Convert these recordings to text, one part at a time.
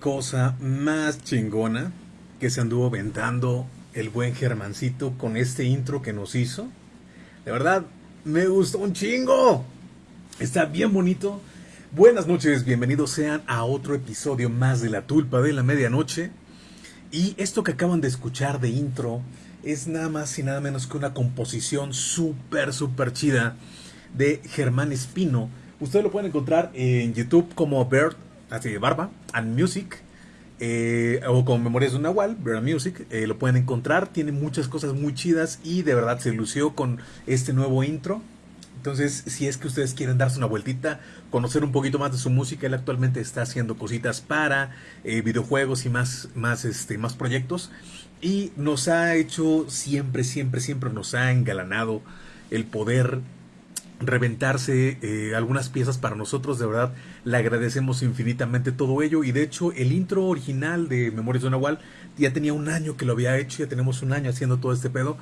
cosa más chingona que se anduvo ventando el buen Germancito con este intro que nos hizo. De verdad, me gustó un chingo. Está bien bonito. Buenas noches, bienvenidos sean a otro episodio más de La Tulpa de la Medianoche. Y esto que acaban de escuchar de intro es nada más y nada menos que una composición súper, súper chida de Germán Espino Ustedes lo pueden encontrar en YouTube como Bird, así Barba, and Music. Eh, o con Memorias de una Nahual, Bird Music, eh, lo pueden encontrar, tiene muchas cosas muy chidas y de verdad se lució con este nuevo intro. Entonces, si es que ustedes quieren darse una vueltita, conocer un poquito más de su música, él actualmente está haciendo cositas para eh, videojuegos y más, más, este, más proyectos. Y nos ha hecho siempre, siempre, siempre nos ha engalanado el poder reventarse algunas piezas para nosotros, de verdad le agradecemos infinitamente todo ello. Y de hecho el intro original de Memorias de Nahual ya tenía un año que lo había hecho, ya tenemos un año haciendo todo este pedo.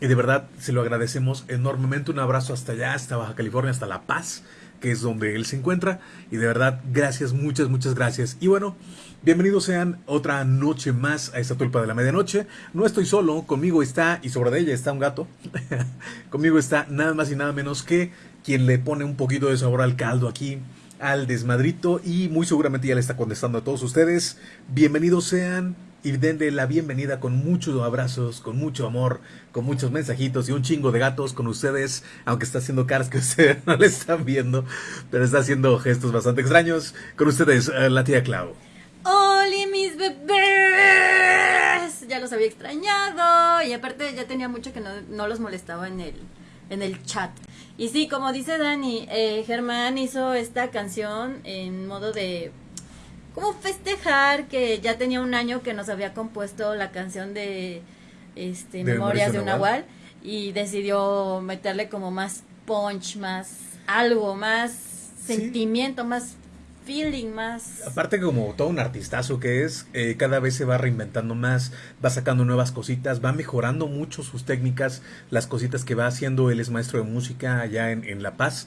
Y de verdad se lo agradecemos enormemente, un abrazo hasta allá, hasta Baja California, hasta La Paz, que es donde él se encuentra. Y de verdad gracias, muchas, muchas gracias. Y bueno, Bienvenidos sean otra noche más a esta tulpa de la medianoche. No estoy solo, conmigo está, y sobre de ella está un gato. conmigo está nada más y nada menos que quien le pone un poquito de sabor al caldo aquí, al desmadrito, y muy seguramente ya le está contestando a todos ustedes. Bienvenidos sean y denle la bienvenida con muchos abrazos, con mucho amor, con muchos mensajitos y un chingo de gatos con ustedes, aunque está haciendo caras que ustedes no le están viendo, pero está haciendo gestos bastante extraños. Con ustedes, eh, la tía Clau. ¡Oli, mis bebés! Ya los había extrañado. Y aparte ya tenía mucho que no, los molestaba en el, en el chat. Y sí, como dice Dani, eh, Germán hizo esta canción en modo de como festejar que ya tenía un año que nos había compuesto la canción de este Memorias de un Nahual y decidió meterle como más punch, más algo, más sentimiento, más feeling más. Aparte como todo un artistazo que es, eh, cada vez se va reinventando más, va sacando nuevas cositas, va mejorando mucho sus técnicas, las cositas que va haciendo, él es maestro de música allá en, La Paz,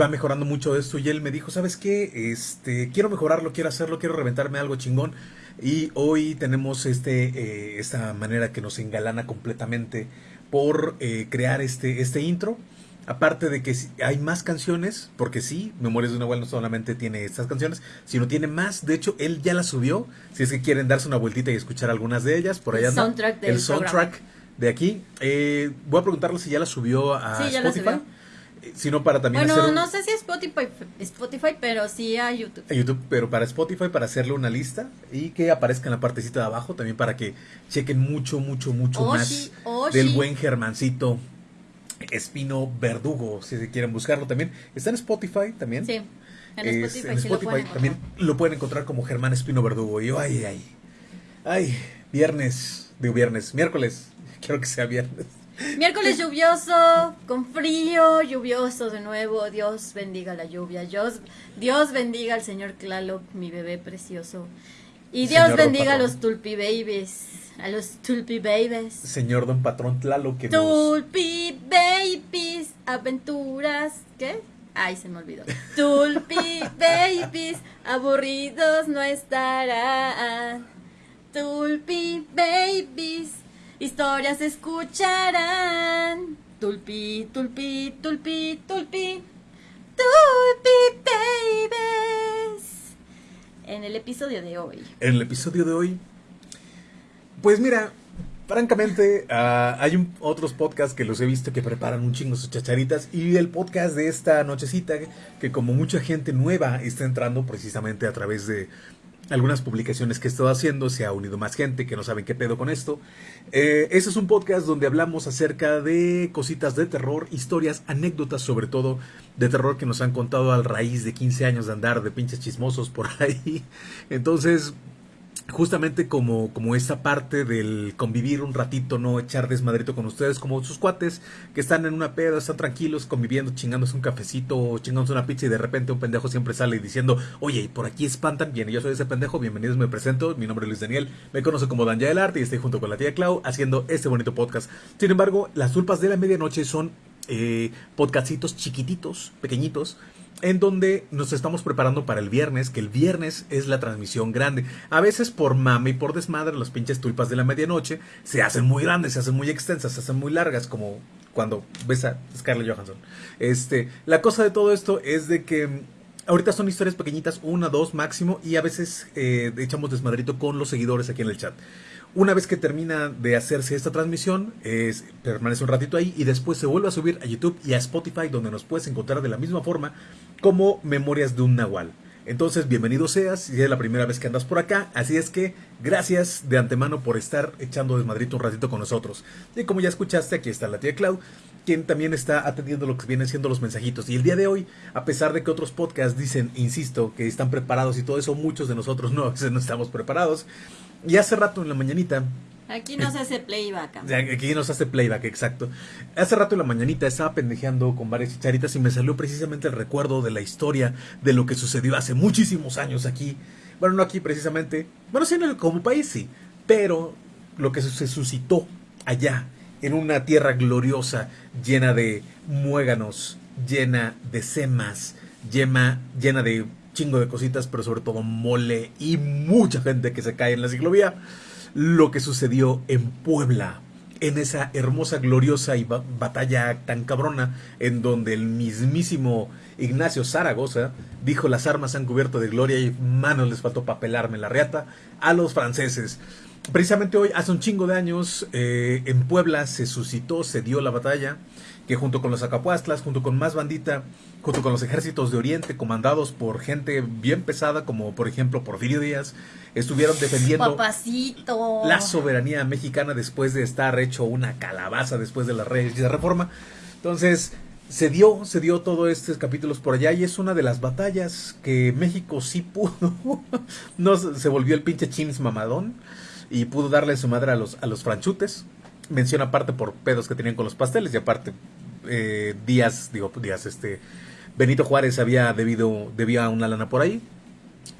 va mejorando mucho esto y él me dijo, ¿sabes qué? Este, quiero mejorarlo, quiero hacerlo, quiero reventarme algo chingón y hoy tenemos este, eh, esta manera que nos engalana completamente por eh, crear este, este intro Aparte de que hay más canciones, porque sí, Memorias de una abuela no solamente tiene estas canciones, sino tiene más. De hecho, él ya las subió. Si es que quieren darse una vueltita y escuchar algunas de ellas, por allá el soundtrack, el soundtrack de aquí. Eh, voy a preguntarle si ya la subió a sí, Spotify. Ya la subió. Eh, sino para también bueno, no sé si Spotify, Spotify, pero sí a YouTube. A YouTube, pero para Spotify, para hacerle una lista y que aparezca en la partecita de abajo, también para que chequen mucho, mucho, mucho más del buen Germancito Espino Verdugo, si quieren buscarlo también. Está en Spotify también. Sí, en Spotify, en Spotify también lo pueden encontrar como Germán Espino Verdugo. Y yo, ay, ay, ay, viernes, digo viernes, miércoles, quiero que sea viernes. Miércoles lluvioso, con frío, lluvioso de nuevo. Dios bendiga la lluvia. Dios, Dios bendiga al señor Claloc, mi bebé precioso. Y Dios bendiga a los Tulpi Babies. A los Tulpi Babies. Señor Don Patrón Tlalo que Tulpi Babies. Aventuras. ¿Qué? Ay, se me olvidó. Tulpi Babies. Aburridos no estarán. Tulpi Babies. Historias escucharán. Tulpi, tulpi, tulpi, tulpi. Tulpi Babies en el episodio de hoy? En el episodio de hoy, pues mira, francamente, ah, hay otros podcasts que los he visto que preparan un chingo sus chacharitas y el podcast de esta nochecita, que como mucha gente nueva está entrando precisamente a través de algunas publicaciones que he estado haciendo, se ha unido más gente que no saben qué pedo con esto. Eh, este es un podcast donde hablamos acerca de cositas de terror, historias, anécdotas sobre todo de terror que nos han contado al raíz de 15 años de andar de pinches chismosos por ahí. Entonces, justamente como, como esa parte del convivir un ratito, no echar desmadrito con ustedes, como sus cuates que están en una peda, están tranquilos, conviviendo, chingándose un cafecito chingándose una pizza y de repente un pendejo siempre sale diciendo, oye, por aquí espantan, bien, yo soy ese pendejo, bienvenidos, me presento, mi nombre es Luis Daniel, me conozco como Danja Arte y estoy junto con la tía Clau haciendo este bonito podcast. Sin embargo, las tulpas de la medianoche son eh, podcastitos chiquititos, pequeñitos, en donde nos estamos preparando para el viernes, que el viernes es la transmisión grande. A veces por mame y por desmadre, las pinches tulpas de la medianoche se hacen muy grandes, se hacen muy extensas, se hacen muy largas, como cuando ves a Scarlett Johansson. Este, la cosa de todo esto es de que mm, ahorita son historias pequeñitas, una, dos máximo, y a veces eh, echamos desmadrito con los seguidores aquí en el chat. Una vez que termina de hacerse esta transmisión, es, permanece un ratito ahí y después se vuelve a subir a YouTube y a Spotify, donde nos puedes encontrar de la misma forma como Memorias de un Nahual. Entonces, bienvenido seas, si es la primera vez que andas por acá, así es que gracias de antemano por estar echando desmadrito un ratito con nosotros. Y como ya escuchaste, aquí está la tía Clau, quien también está atendiendo lo que vienen siendo los mensajitos. Y el día de hoy, a pesar de que otros podcasts dicen, insisto, que están preparados y todo eso, muchos de nosotros no, no estamos preparados. Y hace rato en la mañanita Aquí no se hace playback. Aquí no se hace playback, exacto. Hace rato en la mañanita estaba pendejeando con varias chicharitas y me salió precisamente el recuerdo de la historia de lo que sucedió hace muchísimos años aquí. Bueno, no aquí precisamente. Bueno, sí, en el, como país sí. Pero lo que se suscitó allá, en una tierra gloriosa, llena de muéganos, llena de semas, llena, llena de chingo de cositas, pero sobre todo mole y mucha gente que se cae en la ciclovía lo que sucedió en Puebla, en esa hermosa, gloriosa y batalla tan cabrona, en donde el mismísimo Ignacio Zaragoza dijo las armas han cubierto de gloria y manos les faltó papelarme la reata a los franceses. Precisamente hoy, hace un chingo de años, eh, en Puebla se suscitó, se dio la batalla, que junto con los acapuastlas, junto con más bandita, junto con los ejércitos de Oriente, comandados por gente bien pesada, como por ejemplo Porfirio Díaz, estuvieron defendiendo la soberanía mexicana después de estar hecho una calabaza después de la, de reforma. Entonces, se dio, se dio todo estos capítulos por allá y es una de las batallas que México sí pudo. no se volvió el pinche chins mamadón y pudo darle su madre a los, a los franchutes. Menciona aparte por pedos que tenían con los pasteles y aparte eh, Díaz, digo, Díaz, este, Benito Juárez había debido, debía una lana por ahí.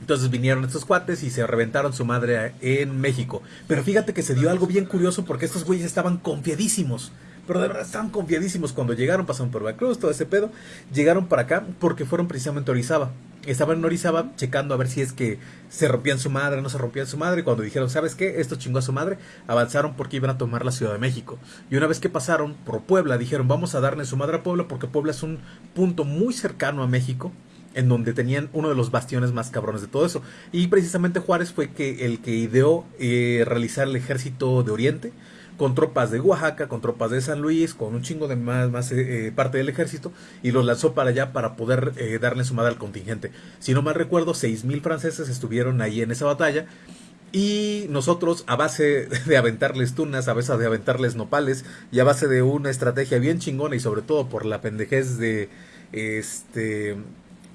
Entonces vinieron estos cuates y se reventaron su madre en México. Pero fíjate que se dio algo bien curioso porque estos güeyes estaban confiadísimos. Pero de verdad estaban confiadísimos cuando llegaron, pasaron por Veracruz, todo ese pedo. Llegaron para acá porque fueron precisamente a Orizaba estaban en Orizaba checando a ver si es que se rompían su madre, no se rompían su madre. Cuando dijeron, ¿sabes qué? Esto chingó a su madre, avanzaron porque iban a tomar la Ciudad de México. Y una vez que pasaron por Puebla, dijeron, vamos a darle su madre a Puebla porque Puebla es un punto muy cercano a México en donde tenían uno de los bastiones más cabrones de todo eso. Y precisamente Juárez fue que el que ideó eh, realizar el ejército de Oriente con tropas de Oaxaca, con tropas de San Luis, con un chingo de más, eh, eh, parte del ejército, y los lanzó para allá para poder eh, darle su madre al contingente. Si no mal recuerdo, seis mil franceses estuvieron ahí en esa batalla. Y nosotros, a base de aventarles tunas, a base de aventarles nopales, y a base de una estrategia bien chingona, y sobre todo por la pendejez de este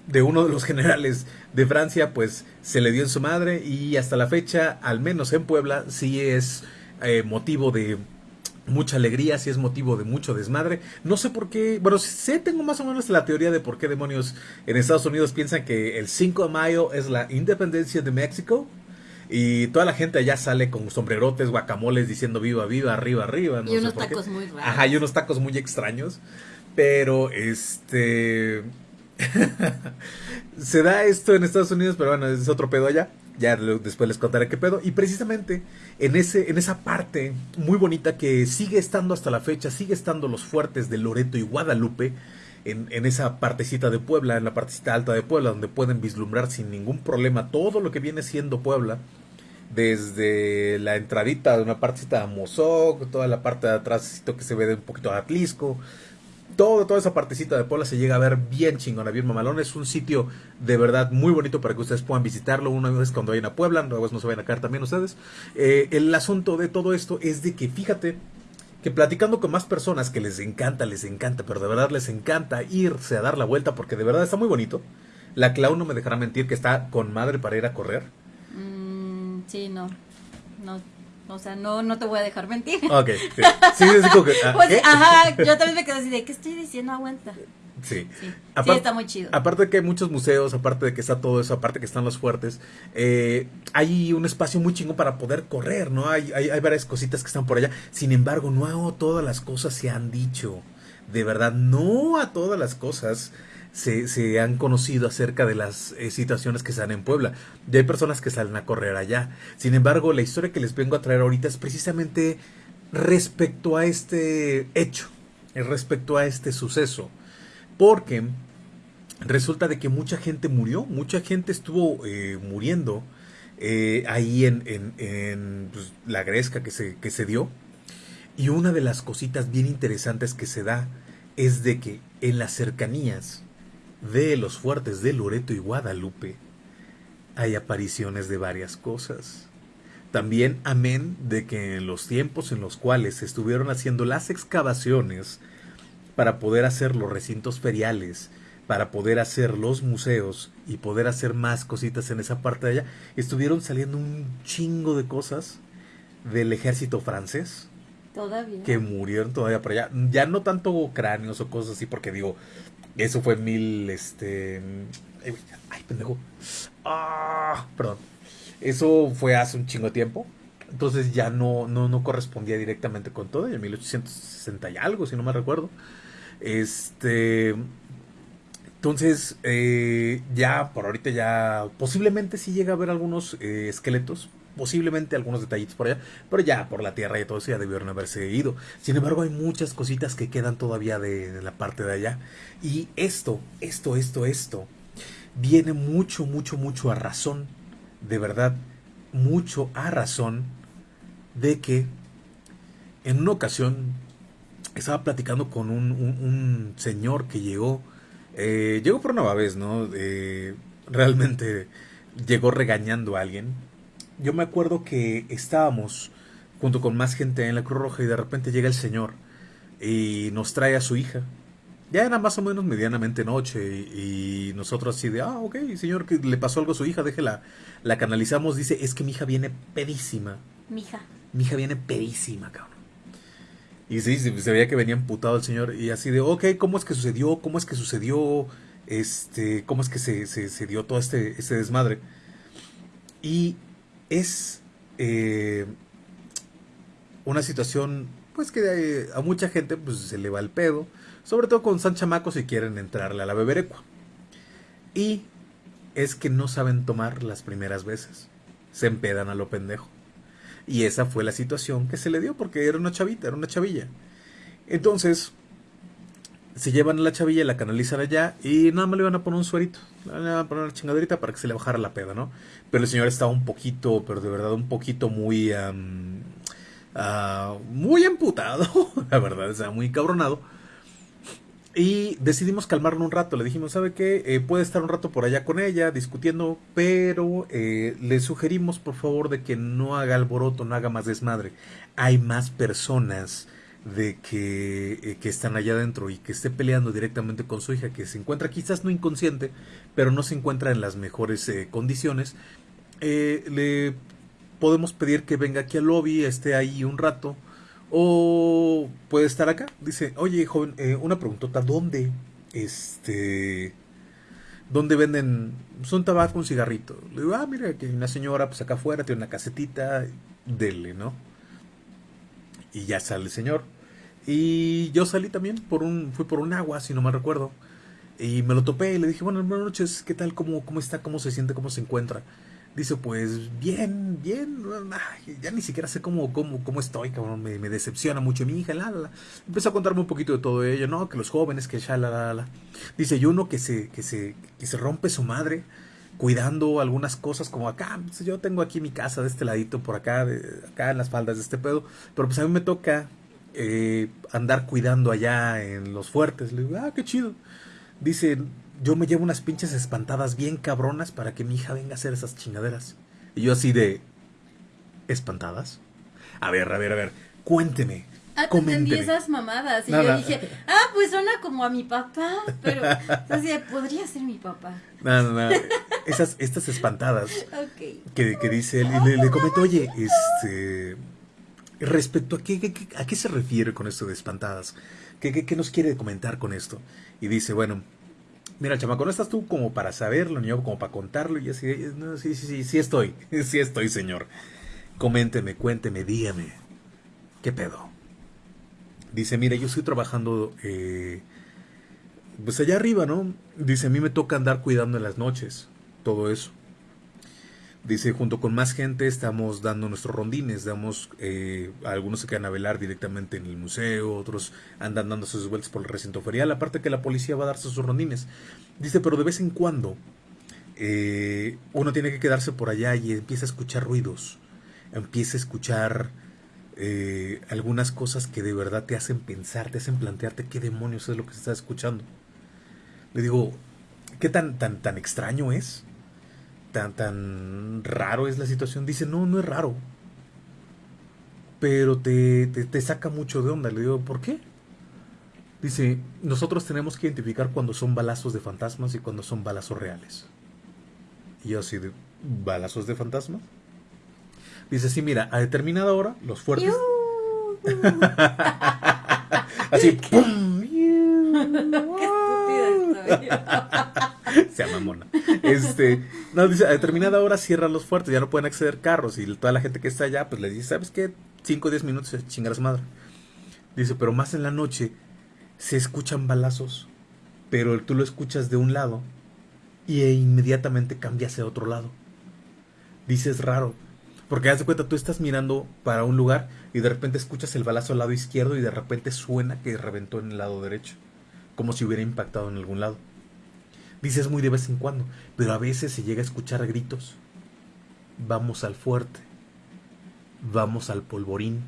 de uno de los generales de Francia, pues se le dio en su madre, y hasta la fecha, al menos en Puebla, sí es eh, motivo de mucha alegría, si es motivo de mucho desmadre. No sé por qué, bueno, sé, tengo más o menos la teoría de por qué demonios en Estados Unidos piensan que el 5 de mayo es la independencia de México. Y toda la gente allá sale con sombrerotes, guacamoles diciendo viva, viva, arriba, arriba. y unos tacos muy raros. Ajá, y unos tacos muy extraños. Pero este. se da esto en Estados Unidos, pero bueno, es otro pedo allá. Ya después les contaré qué pedo. Y precisamente en, ese, en esa parte muy bonita que sigue estando hasta la fecha, sigue estando los fuertes de Loreto y Guadalupe, en, en, esa partecita de Puebla, en la partecita alta de Puebla, donde pueden vislumbrar sin ningún problema todo lo que viene siendo Puebla, desde la entradita de una partecita de Mozoc, toda la parte de atrás que se ve de un poquito de Atlisco, todo, toda esa partecita de Puebla se llega a ver bien chingona, bien mamalón. Es un sitio de verdad muy bonito para que ustedes puedan visitarlo una vez cuando vayan a Puebla, luego no se vayan a caer también ustedes. Eh, el asunto de todo esto es de que fíjate que platicando con más personas que les encanta, les encanta, pero de verdad les encanta irse a dar la vuelta porque de verdad está muy bonito. La Clau no me dejará mentir que está con madre para ir a correr. Mm, sí, no. No, o sea, no, no te voy a dejar mentir. Ok, sí, sí, sí como que, ah, pues, ajá, yo también me quedé así de, ¿qué estoy diciendo? Aguanta. Sí. Sí, sí, está muy chido. Aparte de que hay muchos museos, aparte de que está todo eso, aparte de que están los fuertes, eh, hay un espacio muy chingo para poder correr, ¿no? Hay, hay, hay, varias cositas que están por allá. Sin embargo, no todas las cosas se han dicho. De verdad, no a todas las cosas se, han conocido acerca de las eh, situaciones que se dan en Puebla. Ya hay personas que salen a correr allá. Sin embargo, la historia que les vengo a traer ahorita es precisamente respecto a este hecho, respecto a este suceso. Porque resulta de que mucha gente murió, mucha gente estuvo eh, muriendo eh, ahí en, pues, la gresca que se dio. Y una de las cositas bien interesantes que se da es de que en las cercanías de los fuertes de Loreto y Guadalupe hay apariciones de varias cosas. También amén de que en los tiempos en los cuales se estuvieron haciendo las excavaciones para poder hacer los recintos feriales, para poder hacer los museos y poder hacer más cositas en esa parte de allá, estuvieron saliendo un chingo de cosas del ejército francés. Todavía. Que murieron todavía por allá. Ya no tanto cráneos o cosas así, porque digo, eso fue mil, este... Ay, pendejo. Ah, perdón. Eso fue hace un chingo tiempo. Entonces ya no, no, no correspondía directamente con todo. En 1860 y algo, si no me recuerdo. Este. Entonces, eh, ya por ahorita ya posiblemente sí llega a haber algunos eh, esqueletos, posiblemente algunos detallitos por allá, pero ya por la tierra y todo eso ya debieron haberse ido. Sin embargo, hay muchas cositas que quedan todavía de, la parte de allá. Y esto, esto, esto, esto, viene mucho, mucho, mucho a razón de verdad mucho a razón de que en una ocasión estaba platicando con un, señor que llegó, eh, llegó por una vez, ¿no? realmente llegó regañando a alguien. Yo me acuerdo que estábamos junto con más gente en la Cruz Roja y de repente llega el señor y nos trae a su hija ya era más o menos medianamente noche y, nosotros así de, ah, ok, señor, que le pasó algo a su hija, déjela, la canalizamos, dice, es que mi hija viene pedísima. Mi hija. Mi hija viene pedísima, cabrón. Y sí, se, veía que venía emputado el señor y así de, ok, ¿cómo es que sucedió? ¿Cómo es que sucedió? Este, ¿cómo es que se, se, dio todo este, este desmadre? Y es eh, una situación, pues que eh, a mucha gente pues se le va el pedo sobre todo con San Chamaco si quieren entrarle a la beberecua. Y es que no saben tomar las primeras veces. Se empedan a lo pendejo. Y esa fue la situación que se le dio porque era una chavita, era una chavilla. Entonces, se llevan a la chavilla, la canalizan allá y nada más le iban a poner un suerito. Le van a poner una chingaderita para que se le bajara la peda, ¿no? Pero el señor estaba un poquito, pero de verdad un poquito muy... Ah, muy amputado, la verdad, o sea, muy cabronado y decidimos calmarlo un rato. Le dijimos, ¿sabe qué? Eh, puede estar un rato por allá con ella discutiendo, pero eh, le sugerimos por favor de que no haga alboroto, no haga más desmadre. Hay más personas de que, eh, que están allá adentro y que esté peleando directamente con su hija, que se encuentra quizás no inconsciente, pero no se encuentra en las mejores condiciones. le podemos pedir que venga aquí al lobby, esté ahí un rato o puede estar acá. Dice, oye, joven, eh, una preguntota, ¿dónde? Este... ¿Dónde venden un tabaco, un cigarrito? Le digo, ah, mira, que hay una señora, pues acá afuera, tiene una casetita, dele, ¿no? Y ya sale el señor. Y yo salí también por un, fui por un agua, si no me recuerdo. Y me lo topé y le dije, bueno, buenas noches, ¿qué tal? ¿Cómo, cómo está? ¿Cómo se siente? ¿Cómo se encuentra? Dice, pues bien, bien, ya ni siquiera sé cómo, cómo, cómo estoy, cabrón, me, decepciona mucho mi hija, la, la, Empezó a contarme un poquito de todo ello, ¿no? Que los jóvenes, que ya, la, la, la. Dice, y uno que se, que se, que se rompe su madre cuidando algunas cosas como acá, pues, yo tengo aquí mi casa de este ladito, por acá, de, acá en las faldas de este pedo, pero pues a mí me toca eh, andar cuidando allá en los fuertes. Le digo, ah, qué chido. Dice, yo me llevo unas pinches espantadas bien cabronas para que mi hija venga a hacer esas chingaderas. Y yo así de... ¿Espantadas? A ver, a ver, a ver, cuénteme. Ah, entendí esas mamadas. Y yo dije, ah, pues suena como a mi papá. Pero, así, podría ser mi papá. No, no, no. Esas, estas espantadas. Que, que dice él. Y le, le comento, oye, este. Respecto a qué, a qué se refiere con esto de espantadas. ¿Qué, qué, qué nos quiere comentar con esto? Y dice, bueno, Mira, chamaco, no estás tú como para saberlo, ni yo como para contarlo. Y así, no, sí, sí, sí, sí estoy. Sí estoy, señor. Coménteme, cuénteme, dígame. ¿Qué pedo? Dice, mira, yo estoy trabajando eh, pues allá arriba, ¿no? Dice, a mí me toca andar cuidando en las noches, todo eso. Dice, junto con más gente estamos dando nuestros rondines, damos, eh, algunos se quedan a velar directamente en el museo, otros andan dando sus vueltas por el recinto ferial, aparte que la policía va a darse sus rondines. Dice, pero de vez en cuando eh, uno tiene que quedarse por allá y empieza a escuchar ruidos, empieza a escuchar eh, algunas cosas que de verdad te hacen pensar, te hacen plantearte qué demonios es lo que se está escuchando. Le digo, ¿qué tan, tan, tan extraño es? Tan, tan raro es la situación. Dice, no, no es raro. Pero te, te, saca mucho de onda. Le digo, ¿por qué? Dice, nosotros tenemos que identificar cuando son balazos de fantasmas y cuando son balazos reales. Y yo así de, ¿balazos de fantasmas? Dice, sí, mira, a determinada hora, los fuertes... así, ¡pum! Se llama mona. Este, no, dice, a determinada hora cierran los fuertes, ya no pueden acceder carros. Y toda la gente que está allá, pues le dice, ¿sabes qué? 5 o 10 minutos se a su madre. Dice, pero más en la noche se escuchan balazos, pero tú lo escuchas de un lado y e inmediatamente cambia hacia otro lado. Dice, es raro. Porque haz de cuenta, tú estás mirando para un lugar y de repente escuchas el balazo al lado izquierdo y de repente suena que reventó en el lado derecho. Como si hubiera impactado en algún lado. Dices muy de vez en cuando, pero a veces se llega a escuchar gritos. Vamos al fuerte. Vamos al polvorín.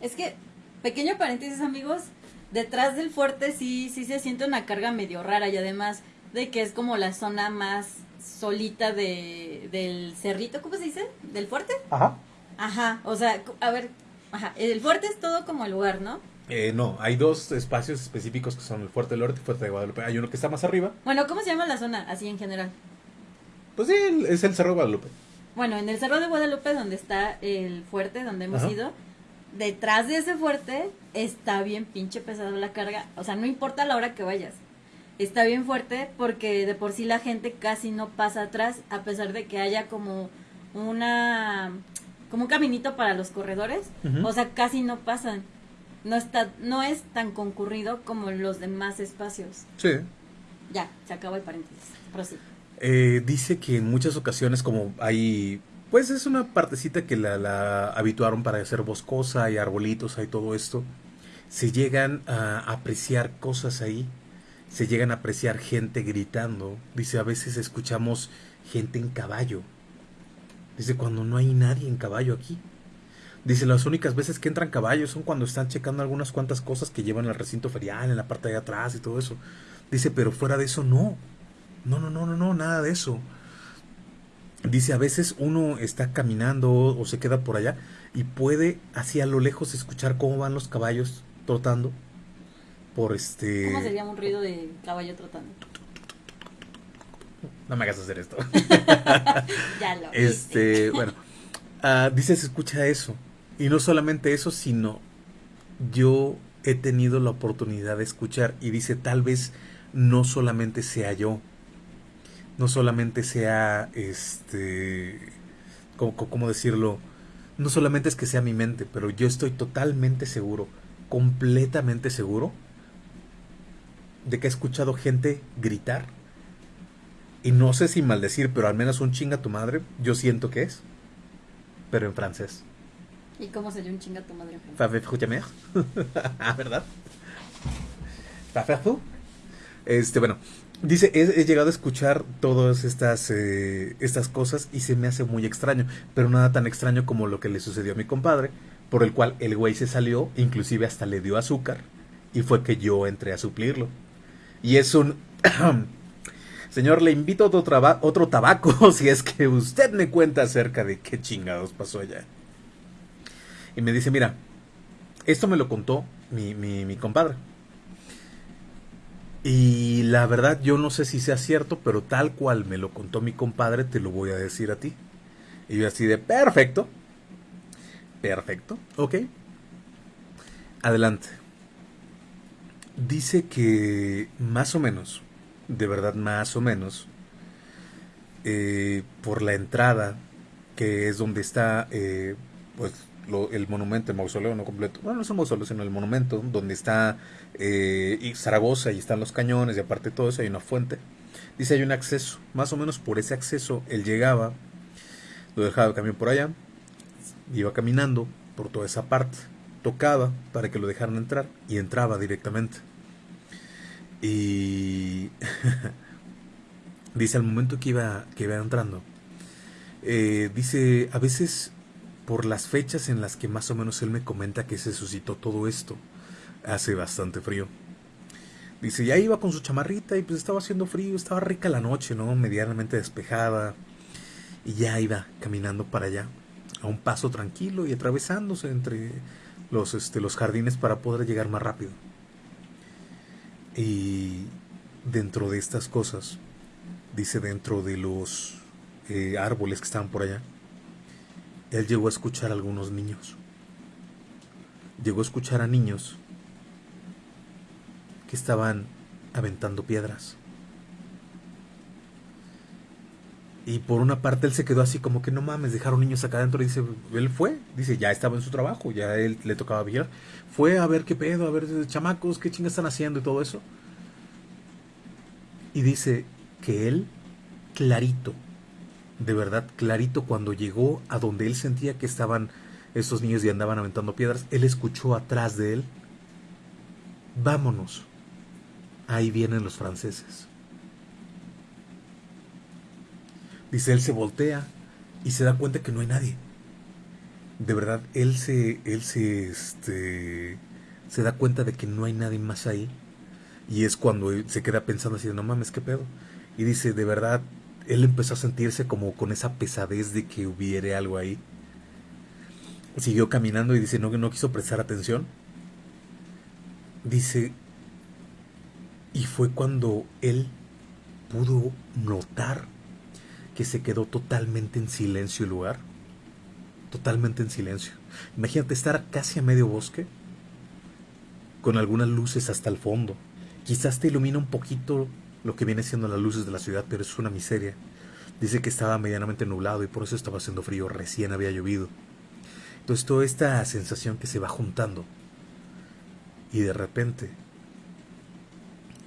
Es que, pequeño paréntesis amigos, detrás del fuerte sí, sí se siente una carga medio rara y además de que es como la zona más solita de, del cerrito, ¿cómo se dice? ¿Del fuerte? Ajá. Ajá, o sea, a ver, ajá, el fuerte es todo como el lugar, ¿no? Eh, no, hay dos espacios específicos que son el Fuerte del Norte y el Fuerte de Guadalupe. Hay uno que está más arriba. Bueno, ¿cómo se llama la zona así en general? Pues sí, es el Cerro de Guadalupe. Bueno, en el Cerro de Guadalupe, donde está el fuerte, donde hemos ido, detrás de ese fuerte está bien pinche pesado la carga. O sea, no importa la hora que vayas. Está bien fuerte porque de por sí la gente casi no pasa atrás, a pesar de que haya como una como un caminito para los corredores. O sea, casi no pasan no está no es tan concurrido como los demás espacios. Sí. Ya, se acabó el paréntesis. Eh, dice que en muchas ocasiones como hay pues es una partecita que la, la habituaron para hacer boscosa y arbolitos hay todo esto se llegan a apreciar cosas ahí se llegan a apreciar gente gritando dice a veces escuchamos gente en caballo dice cuando no hay nadie en caballo aquí Dice, las únicas veces que entran caballos son cuando están checando algunas cuantas cosas que llevan al recinto ferial, en la parte de atrás y todo eso. Dice, pero fuera de eso no. No, no, no, no, no, nada de eso. Dice, a veces uno está caminando o se queda por allá y puede así a lo lejos escuchar cómo van los caballos trotando por este... ¿Cómo sería un ruido de caballo trotando? No me hagas hacer esto. ya lo. Este, bueno, uh, dice, se escucha eso. Y no solamente eso, sino yo he tenido la oportunidad de escuchar y dice, tal vez no solamente sea yo, no solamente sea, este, ¿cómo, decirlo? No solamente es que sea mi mente, pero yo estoy totalmente seguro, completamente seguro, de que he escuchado gente gritar. Y no sé si maldecir, pero al menos un chinga tu madre, yo siento que es, pero en francés. ¿Y cómo se dio un chinga tu madre? ah, ¿verdad? Este, bueno, dice, he, llegado a escuchar todas estas, eh, estas cosas y se me hace muy extraño, pero nada tan extraño como lo que le sucedió a mi compadre, por el cual el güey se salió, inclusive hasta le dio azúcar, y fue que yo entré a suplirlo. Y es un... Señor, le invito a otro, otro tabaco si es que usted me cuenta acerca de qué chingados pasó allá. Y me dice, mira, esto me lo contó mi, mi, compadre. Y la verdad yo no sé si sea cierto, pero tal cual me lo contó mi compadre, te lo voy a decir a ti. Y yo así de, perfecto. Perfecto, ok. Adelante. Dice que más o menos, de verdad más o menos, eh, por la entrada, que es donde está, eh, pues el monumento, el mausoleo no completo, bueno, no es un mausoleo, sino el monumento donde está eh, Zaragoza y están los cañones y aparte todo eso hay una fuente. Dice hay un acceso, más o menos por ese acceso él llegaba, lo dejaba el camión por allá, iba caminando por toda esa parte, tocaba para que lo dejaran entrar y entraba directamente. Y dice al momento que iba, que iba entrando, eh, dice, a veces por las fechas en las que más o menos él me comenta que se suscitó todo esto, hace bastante frío. Dice, ya iba con su chamarrita y pues estaba haciendo frío, estaba rica la noche, ¿no? Medianamente despejada. Y ya iba caminando para allá, a un paso tranquilo y atravesándose entre los, este, los jardines para poder llegar más rápido. Y dentro de estas cosas, dice dentro de los eh, árboles que estaban por allá, él llegó a escuchar a algunos niños. Llegó a escuchar a niños que estaban aventando piedras. Y por una parte él se quedó así como que no mames, dejaron niños acá adentro. Dice, él fue, dice, ya estaba en su trabajo, ya él le tocaba vigilar. Fue a ver qué pedo, a ver chamacos, qué chingas están haciendo y todo eso. Y dice que él, clarito, de verdad clarito cuando llegó a donde él sentía que estaban esos niños y andaban aventando piedras, él escuchó atrás de él, vámonos, ahí vienen los franceses. Dice, él se voltea y se da cuenta que no hay nadie. De verdad, él se, él se, este, se da cuenta de que no hay nadie más ahí. Y es cuando se queda pensando así, no mames, qué pedo. Y dice, de verdad, él empezó a sentirse como con esa pesadez de que hubiera algo ahí. Siguió caminando y dice, no, no quiso prestar atención. Dice, y fue cuando él pudo notar que se quedó totalmente en silencio el lugar. Totalmente en silencio. Imagínate estar casi a medio bosque, con algunas luces hasta el fondo. Quizás te ilumina un poquito lo que viene siendo las luces de la ciudad, pero es una miseria. Dice que estaba medianamente nublado y por eso estaba haciendo frío, recién había llovido. Entonces toda esta sensación que se va juntando y de repente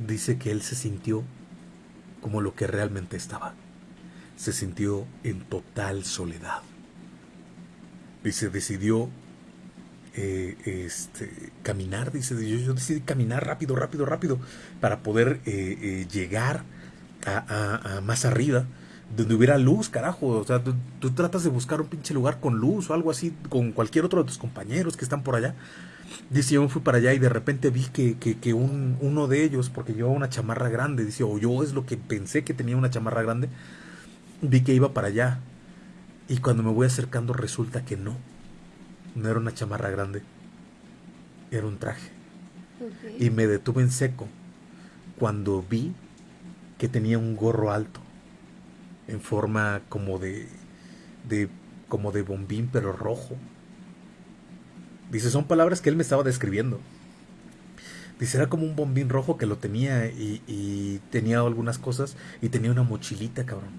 dice que él se sintió como lo que realmente estaba. Se sintió en total soledad. Dice, decidió eh, este, caminar, dice, yo, decidí caminar rápido, rápido, rápido, para poder eh, eh, llegar a, más arriba, donde hubiera luz, carajo. O sea, tú, tratas de buscar un pinche lugar con luz o algo así, con cualquier otro de tus compañeros que están por allá. Dice, yo me fui para allá y de repente vi que, que, un, uno de ellos, porque llevaba una chamarra grande, dice, o yo es lo que pensé que tenía una chamarra grande, vi que iba para allá. Y cuando me voy acercando resulta que no no era una chamarra grande, era un traje. Y me detuve en seco cuando vi que tenía un gorro alto, en forma como de, de, como de bombín, pero rojo. Dice, son palabras que él me estaba describiendo. Dice, era como un bombín rojo que lo tenía y, y tenía algunas cosas y tenía una mochilita, cabrón.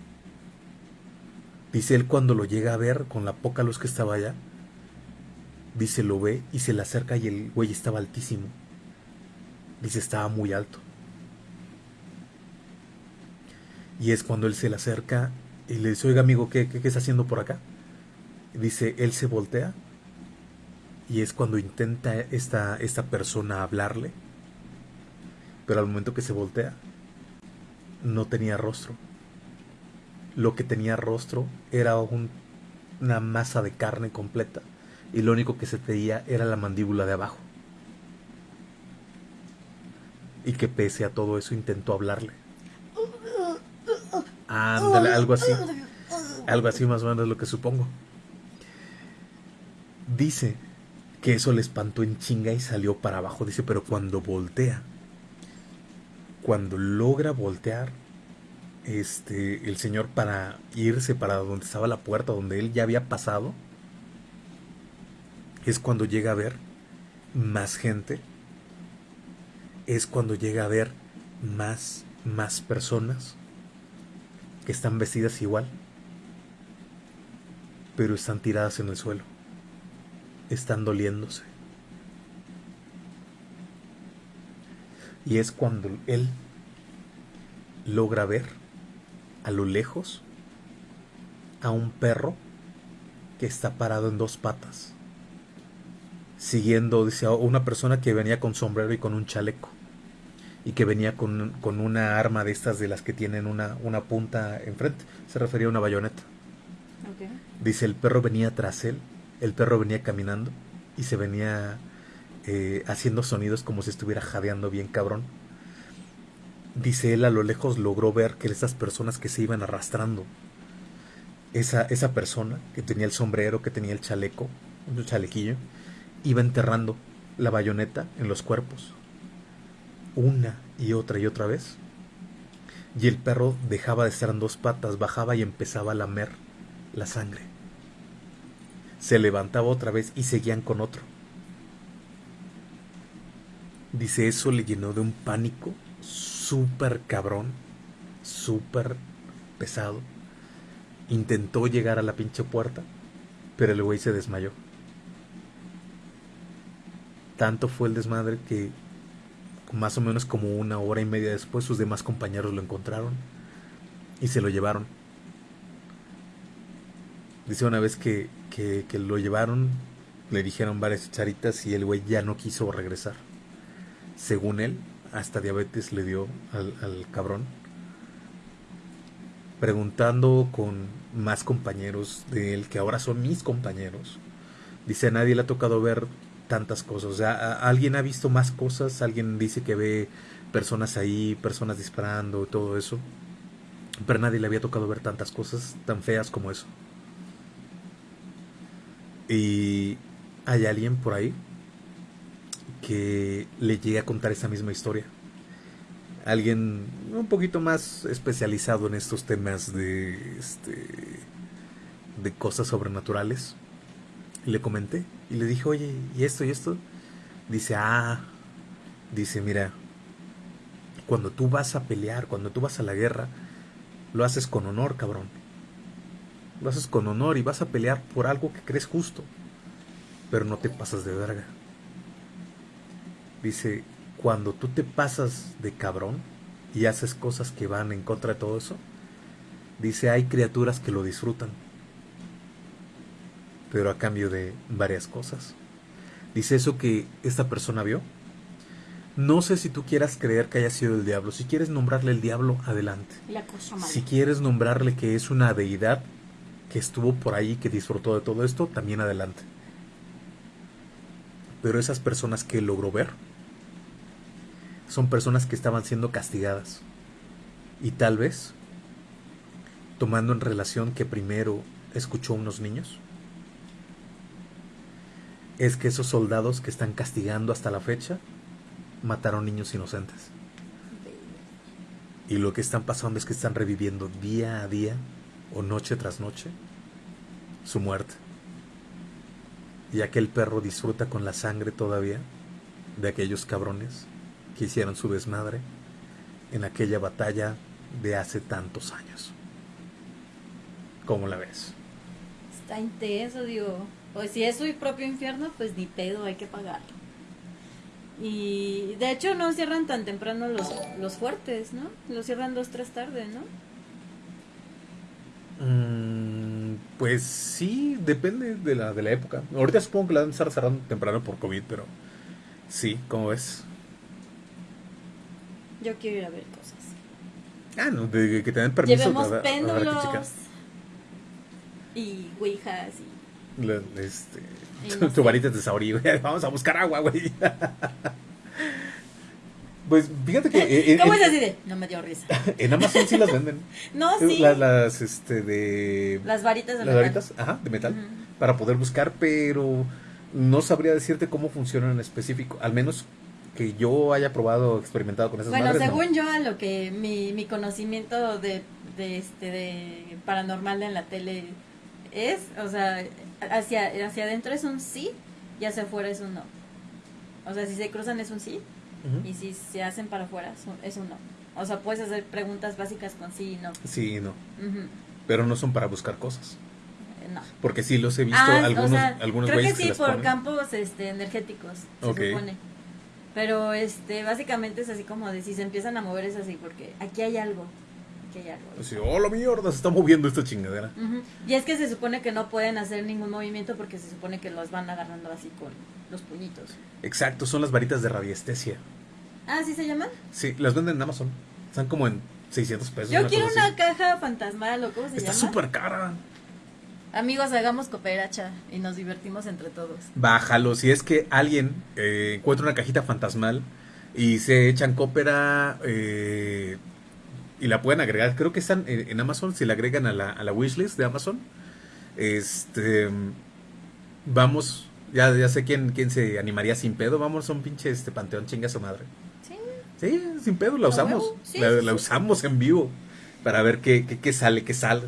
Dice él cuando lo llega a ver con la poca luz que estaba allá, Dice, lo ve y se le acerca y el güey estaba altísimo. Dice, estaba muy alto. Y es cuando él se le acerca y le dice, oiga amigo, ¿qué, qué, está haciendo por acá? dice, él se voltea y es cuando intenta esta, esta persona hablarle. Pero al momento que se voltea, no tenía rostro. Lo que tenía rostro era una masa de carne completa y lo único que se veía era la mandíbula de abajo. Y que pese a todo eso intentó hablarle. Ándale, algo así. Algo así más o menos lo que supongo. Dice que eso le espantó en chinga y salió para abajo. Dice, pero cuando voltea, cuando logra voltear, este, el señor para irse para donde estaba la puerta, donde él ya había pasado, es cuando llega a ver más gente, es cuando llega a ver más, más personas que están vestidas igual, pero están tiradas en el suelo. están doliéndose. Y es cuando él logra ver a lo lejos a un perro que está parado en dos patas, siguiendo, dice, a una persona que venía con sombrero y con un chaleco, y que venía con, con una arma de estas de las que tienen una, una punta enfrente, se refería a una bayoneta. Dice, el perro venía tras él, el perro venía caminando y se venía eh, haciendo sonidos como si estuviera jadeando bien cabrón. Dice él a lo lejos logró ver que esas personas que se iban arrastrando, esa, esa persona que tenía el sombrero, que tenía el chaleco, un chalequillo, iba enterrando la bayoneta en los cuerpos, una y otra y otra vez. Y el perro dejaba de estar en dos patas, bajaba y empezaba a lamer la sangre. Se levantaba otra vez y seguían con otro. Dice, eso le llenó de un pánico súper cabrón, súper pesado. Intentó llegar a la pinche puerta, pero el güey se desmayó. Tanto fue el desmadre que más o menos como una hora y media después sus demás compañeros lo encontraron y se lo llevaron. Dice una vez que, que, lo llevaron, le dijeron varias charitas y el güey ya no quiso regresar. Según él, hasta diabetes le dio al, al cabrón. Preguntando con más compañeros de él, que ahora son mis compañeros, dice a nadie le ha tocado ver tantas cosas. O sea, alguien ha visto más cosas, alguien dice que ve personas ahí, personas disparando, todo eso. Pero nadie le había tocado ver tantas cosas tan feas como eso. Y hay alguien por ahí que le llegue a contar esa misma historia. Alguien un poquito más especializado en estos temas de este de cosas sobrenaturales. Le comenté y le dije, "Oye, ¿y esto y esto?" Dice, "Ah, dice, mira, cuando tú vas a pelear, cuando tú vas a la guerra, lo haces con honor, cabrón. Lo haces con honor y vas a pelear por algo que crees justo, pero no te pasas de verga." Dice, cuando tú te pasas de cabrón y haces cosas que van en contra de todo eso, dice, hay criaturas que lo disfrutan, pero a cambio de varias cosas. Dice eso que esta persona vio. No sé si tú quieras creer que haya sido el diablo. Si quieres nombrarle el diablo, adelante. La cosa mala. Si quieres nombrarle que es una deidad que estuvo por ahí, que disfrutó de todo esto, también adelante. Pero esas personas que logró ver son personas que estaban siendo castigadas. Y tal vez, tomando en relación que primero escuchó a unos niños, es que esos soldados que están castigando hasta la fecha mataron niños inocentes. Y lo que están pasando es que están reviviendo día a día o noche tras noche su muerte. Y aquel perro disfruta con la sangre todavía de aquellos cabrones que hicieron su desmadre en aquella batalla de hace tantos años. ¿Cómo la ves? Está intenso, digo. Pues si es su propio infierno, pues ni pedo, hay que pagarlo. Y de hecho no cierran tan temprano los, los fuertes, ¿no? Los cierran dos, tres tarde, ¿no? Mm, pues sí, depende de la, de la época. Ahorita supongo que la van a estar cerrando temprano por COVID, pero sí, ¿cómo ves? Yo quiero ir a ver cosas. Ah, no, de que te den permiso Llevemos a- a- péndulos y ouijas y... Este, tu, no tu varita de saurí, güey. Vamos a buscar agua, güey. Pues fíjate que eh, ¿Cómo en, es así de? No me dio risa. en Amazon sí las venden. No, sí. La- las, este, de... Las varitas de las metal. varitas, ajá, de metal. Ujú. Para poder buscar, pero no sabría decirte cómo funcionan en específico. Al menos que yo haya probado experimentado con esas Bueno, madres, no. según yo, a lo que mi, mi conocimiento de, de, este, de paranormal en la tele es, o sea, hacia, hacia adentro es un sí y hacia afuera es un no. O sea, si se cruzan es un sí Ujú. y si se hacen para afuera es un, no. O sea, puedes hacer preguntas básicas con sí y no. Sí y no. Ujú. Pero no son para buscar cosas. no. Porque sí los he visto Ah, algunos, o sea, algunos creo que sí, las por ponen. campos este, energéticos, se Ok. supone. Pero este, básicamente es así como de si se empiezan a mover es así, porque aquí hay algo. Algo. Así, oh, la mierda, se está moviendo esta chingadera. Y es que se supone que no pueden hacer ningún movimiento porque se supone que los van agarrando así con los puñitos. Exacto, son las varitas de radiestesia. Ah, ¿sí se llaman? Sí, las venden en Amazon. Están como en 600 pesos. Yo quiero cosa una así. caja fantasmal o cómo se Está llama. súper cara. Amigos, hagamos cooperacha y nos divertimos entre todos. Bájalo. Si es que alguien eh, encuentra una cajita fantasmal y se echan cópera eh, y la pueden agregar, creo que están en, en Amazon, si la agregan a la, a la wishlist de Amazon, este vamos, ya, ya sé quién, quién se animaría sin pedo, vamos a un pinche este panteón, chinga su madre. Sí. Sí, sin pedo, la ¿A usamos. Sí, la sí, la sí. usamos en vivo para ver qué, qué, qué sale, qué sale,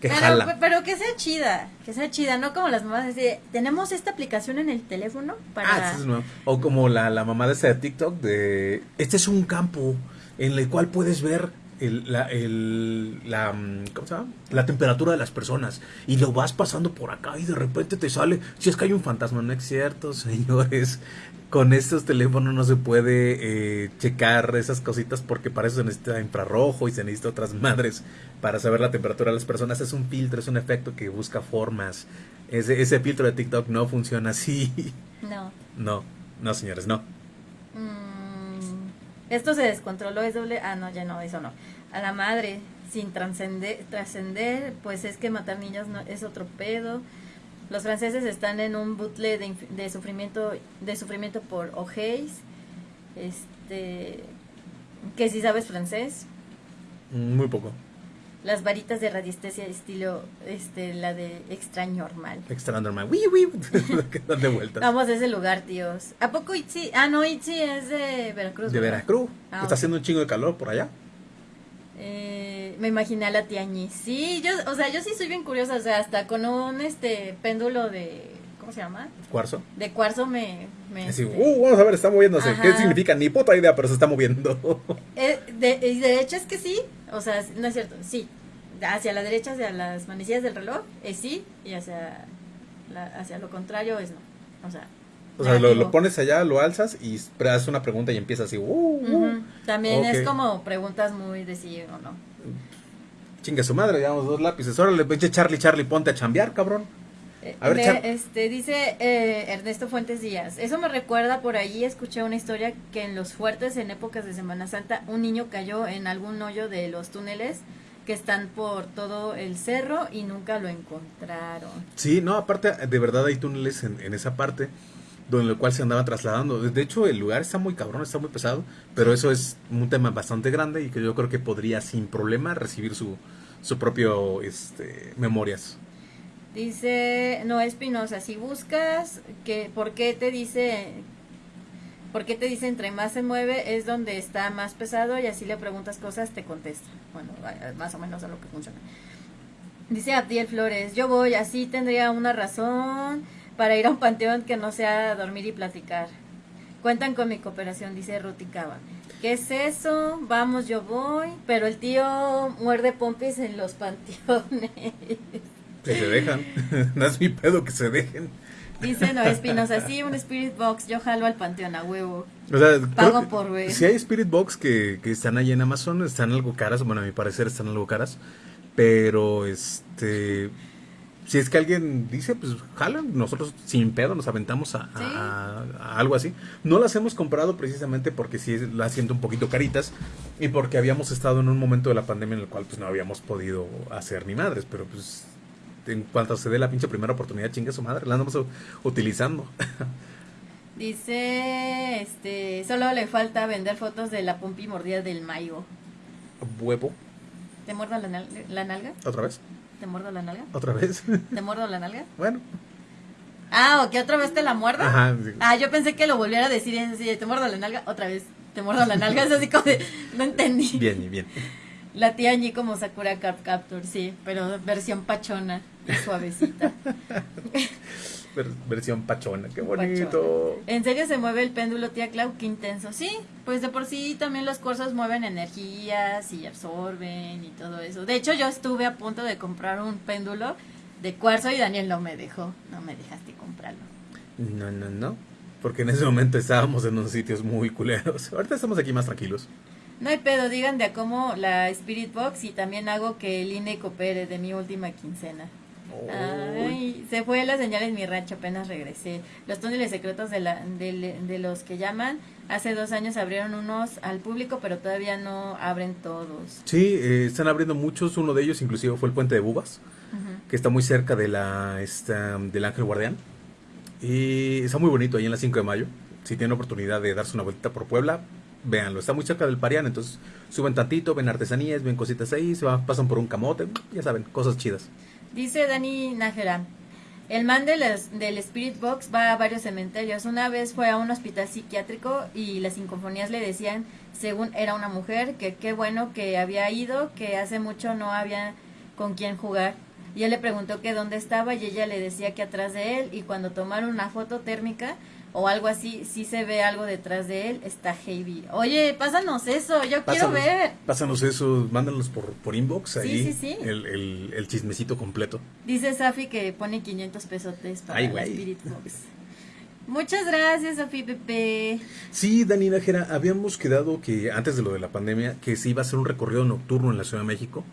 qué Pero, jala. pero que sea chida, que sea chida, no como las mamás de tenemos esta aplicación en el teléfono para Ah, es nuevo. O como la, la mamá de esa de TikTok de... Este es un campo en el cual puedes ver el, la, el, la, mm, ¿cómo se llama? la temperatura de las personas y lo vas pasando por acá y de repente te sale, si es que hay un fantasma, no es cierto, señores. Con estos teléfonos no se puede eh, checar esas cositas porque para eso se necesita infrarrojo y se necesita otras madres para saber la temperatura de las personas. Es un filtro, es un efecto que busca formas. Ese, ese filtro de TikTok no funciona así. no. No, no, señores, no. Mm, esto se descontroló, es doble. Ah, no, ya no, eso no. A la madre, sin trascender, trascender, pues es que matar niños no, es otro pedo. Los franceses están en un bucle de, de sufrimiento de sufrimiento por ojéis. Este. Que si sabes francés. Muy poco. Las varitas de radiestesia estilo este la de extraño normal. Extra normal. Que dan de vueltas. Vamos a ese lugar, tíos. ¿A poco Itzi? Ah, no, Itzi es de Veracruz. De ¿verdad? Veracruz. Ah, Está haciendo un chingo de calor por allá. Eh, me imaginé a la tiañi. Sí, yo, o sea, yo sí soy bien curiosa, o sea, hasta con un este péndulo de ¿cómo se llama? Cuarzo. De cuarzo me, me Así, este, uh, vamos a ver, está moviéndose. Ajá. ¿Qué significa? Ni puta idea, pero se está moviendo. eh, de, y de hecho es que sí, o sea, no es cierto, sí. Hacia la derecha, hacia las manecillas del reloj, es sí, y hacia la- hacia lo contrario es no. O sea, o sea, lo, lo pones allá, lo alzas y haces una pregunta y empieza así. Uh, uh. También es como preguntas muy de sí o no. Chingue su madre, llevamos dos lápices. Órale, pinche Charlie, Charlie, ponte a chambear, cabrón. Eh, A ver, Char- este dice eh, Ernesto Fuentes Díaz. Eso me recuerda por ahí escuché una historia que en los fuertes en épocas de Semana Santa un niño cayó en algún hoyo de los túneles que están por todo el cerro y nunca lo encontraron. Sí, no, aparte, de verdad hay túneles en, en esa parte donde el cual se andaba trasladando. De hecho, el lugar está muy cabrón, está muy pesado, pero eso es un tema bastante grande y que yo creo que podría sin problema recibir su, su propio este, memorias. Dice Noé Espinosa, si buscas que por qué te dice por qué te dice entre más se mueve es donde está más pesado y así le preguntas cosas te contesta. Bueno, más o menos a lo que funciona. Dice Abdiel Flores, yo voy, así tendría una razón para ir a un panteón que no sea dormir y platicar. Cuentan con mi cooperación, dice Ruti Cava. ¿Qué es eso? Vamos, yo voy. Pero el tío muerde pompis en los panteones. Que se dejan. no es mi pedo que se dejen. Dice Noé Espinosa, sí, un Spirit Box, yo jalo al panteón a huevo. O sea, Pago por ver. Si hay Spirit Box que, que están ahí en Amazon, están algo caras. Bueno, a mi parecer están algo caras. Pero, este. Si es que alguien dice, pues jalan, nosotros sin pedo nos aventamos a, a- Sí. a- a algo así. No las hemos comprado precisamente porque sí las siento un poquito caritas y porque habíamos estado en un momento de la pandemia en el cual pues no habíamos podido hacer ni madres, pero pues en cuanto se dé la pinche primera oportunidad, chingue su madre, la andamos utilizando. Dice, este, solo le falta vender fotos de la pompi mordida del mayo. Huevo, ¿Te muerdo la, nal- la nalga? otra vez, ¿Te muerdo la nalga? otra vez. ¿Te muerdo la nalga? bueno, Ah, ¿o que otra vez te la? Ajá, sí. Ah, yo pensé que lo volviera a decir te muerdo la nalga, otra vez, te muerdo la nalga, es así como de, no entendí. bien, bien. La tía Ñi como Sakura Cap Capture, sí, pero versión pachona y suavecita. Ver- versión pachona, qué Pachona. bonito. ¿En serio se mueve el péndulo, tía Clau? Qué intenso. Sí, pues de por sí también los cuarzos mueven energías y absorben y todo eso. De hecho, yo estuve a punto de comprar un péndulo de cuarzo y Daniel no me dejó, no me dejaste comprarlo. No, no, no. Porque en ese momento estábamos en unos sitios muy culeros. Ahorita estamos aquí más tranquilos. No hay pedo, digan de a cómo la Spirit Box y también hago que el INE coopere de mi última quincena. Ay, se fue la señal en mi rancho, apenas regresé. Los túneles secretos de, la, de, de, los que llaman, hace dos años abrieron unos al público, pero todavía no abren todos. Sí, eh, están abriendo muchos, uno de ellos inclusive fue el puente de Bubas, que está muy cerca de la, esta, del Ángel Guardián. Y está muy bonito ahí en la 5 de mayo. Si tienen oportunidad de darse una vuelta por Puebla, véanlo. Está muy cerca del Parián, entonces suben tantito, ven artesanías, ven cositas ahí, se van, pasan por un camote, ya saben, cosas chidas. Dice Dani Nájera, el man del, del Spirit Box va a varios cementerios. Una vez fue a un hospital psiquiátrico y las sinfonías le decían, según era una mujer, que qué bueno que había ido, que hace mucho no había con quién jugar. Y él le preguntó que dónde estaba y ella le decía que atrás de él y cuando tomaron una foto térmica o algo así, si se ve algo detrás de él, está heavy. Oye, pásanos eso, yo quiero ver. Pásanos eso, mándanos por, por inbox ahí El, el, el, chismecito completo. Dice Safi que pone 500 pesotes para el Spirit Box. Muchas gracias, Safi Pepe. Sí, Dani Nájera, habíamos quedado que antes de lo de la pandemia, que se iba a hacer un recorrido nocturno en la Ciudad de México.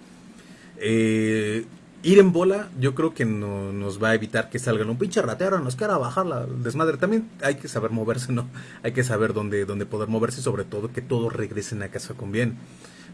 Eh, ir en bola, yo creo que no, nos va a evitar que salgan un pinche ratero, nos quiera bajar la desmadre. También hay que saber moverse, ¿no? Hay que saber dónde, dónde poder moverse y sobre todo que todos regresen a casa con bien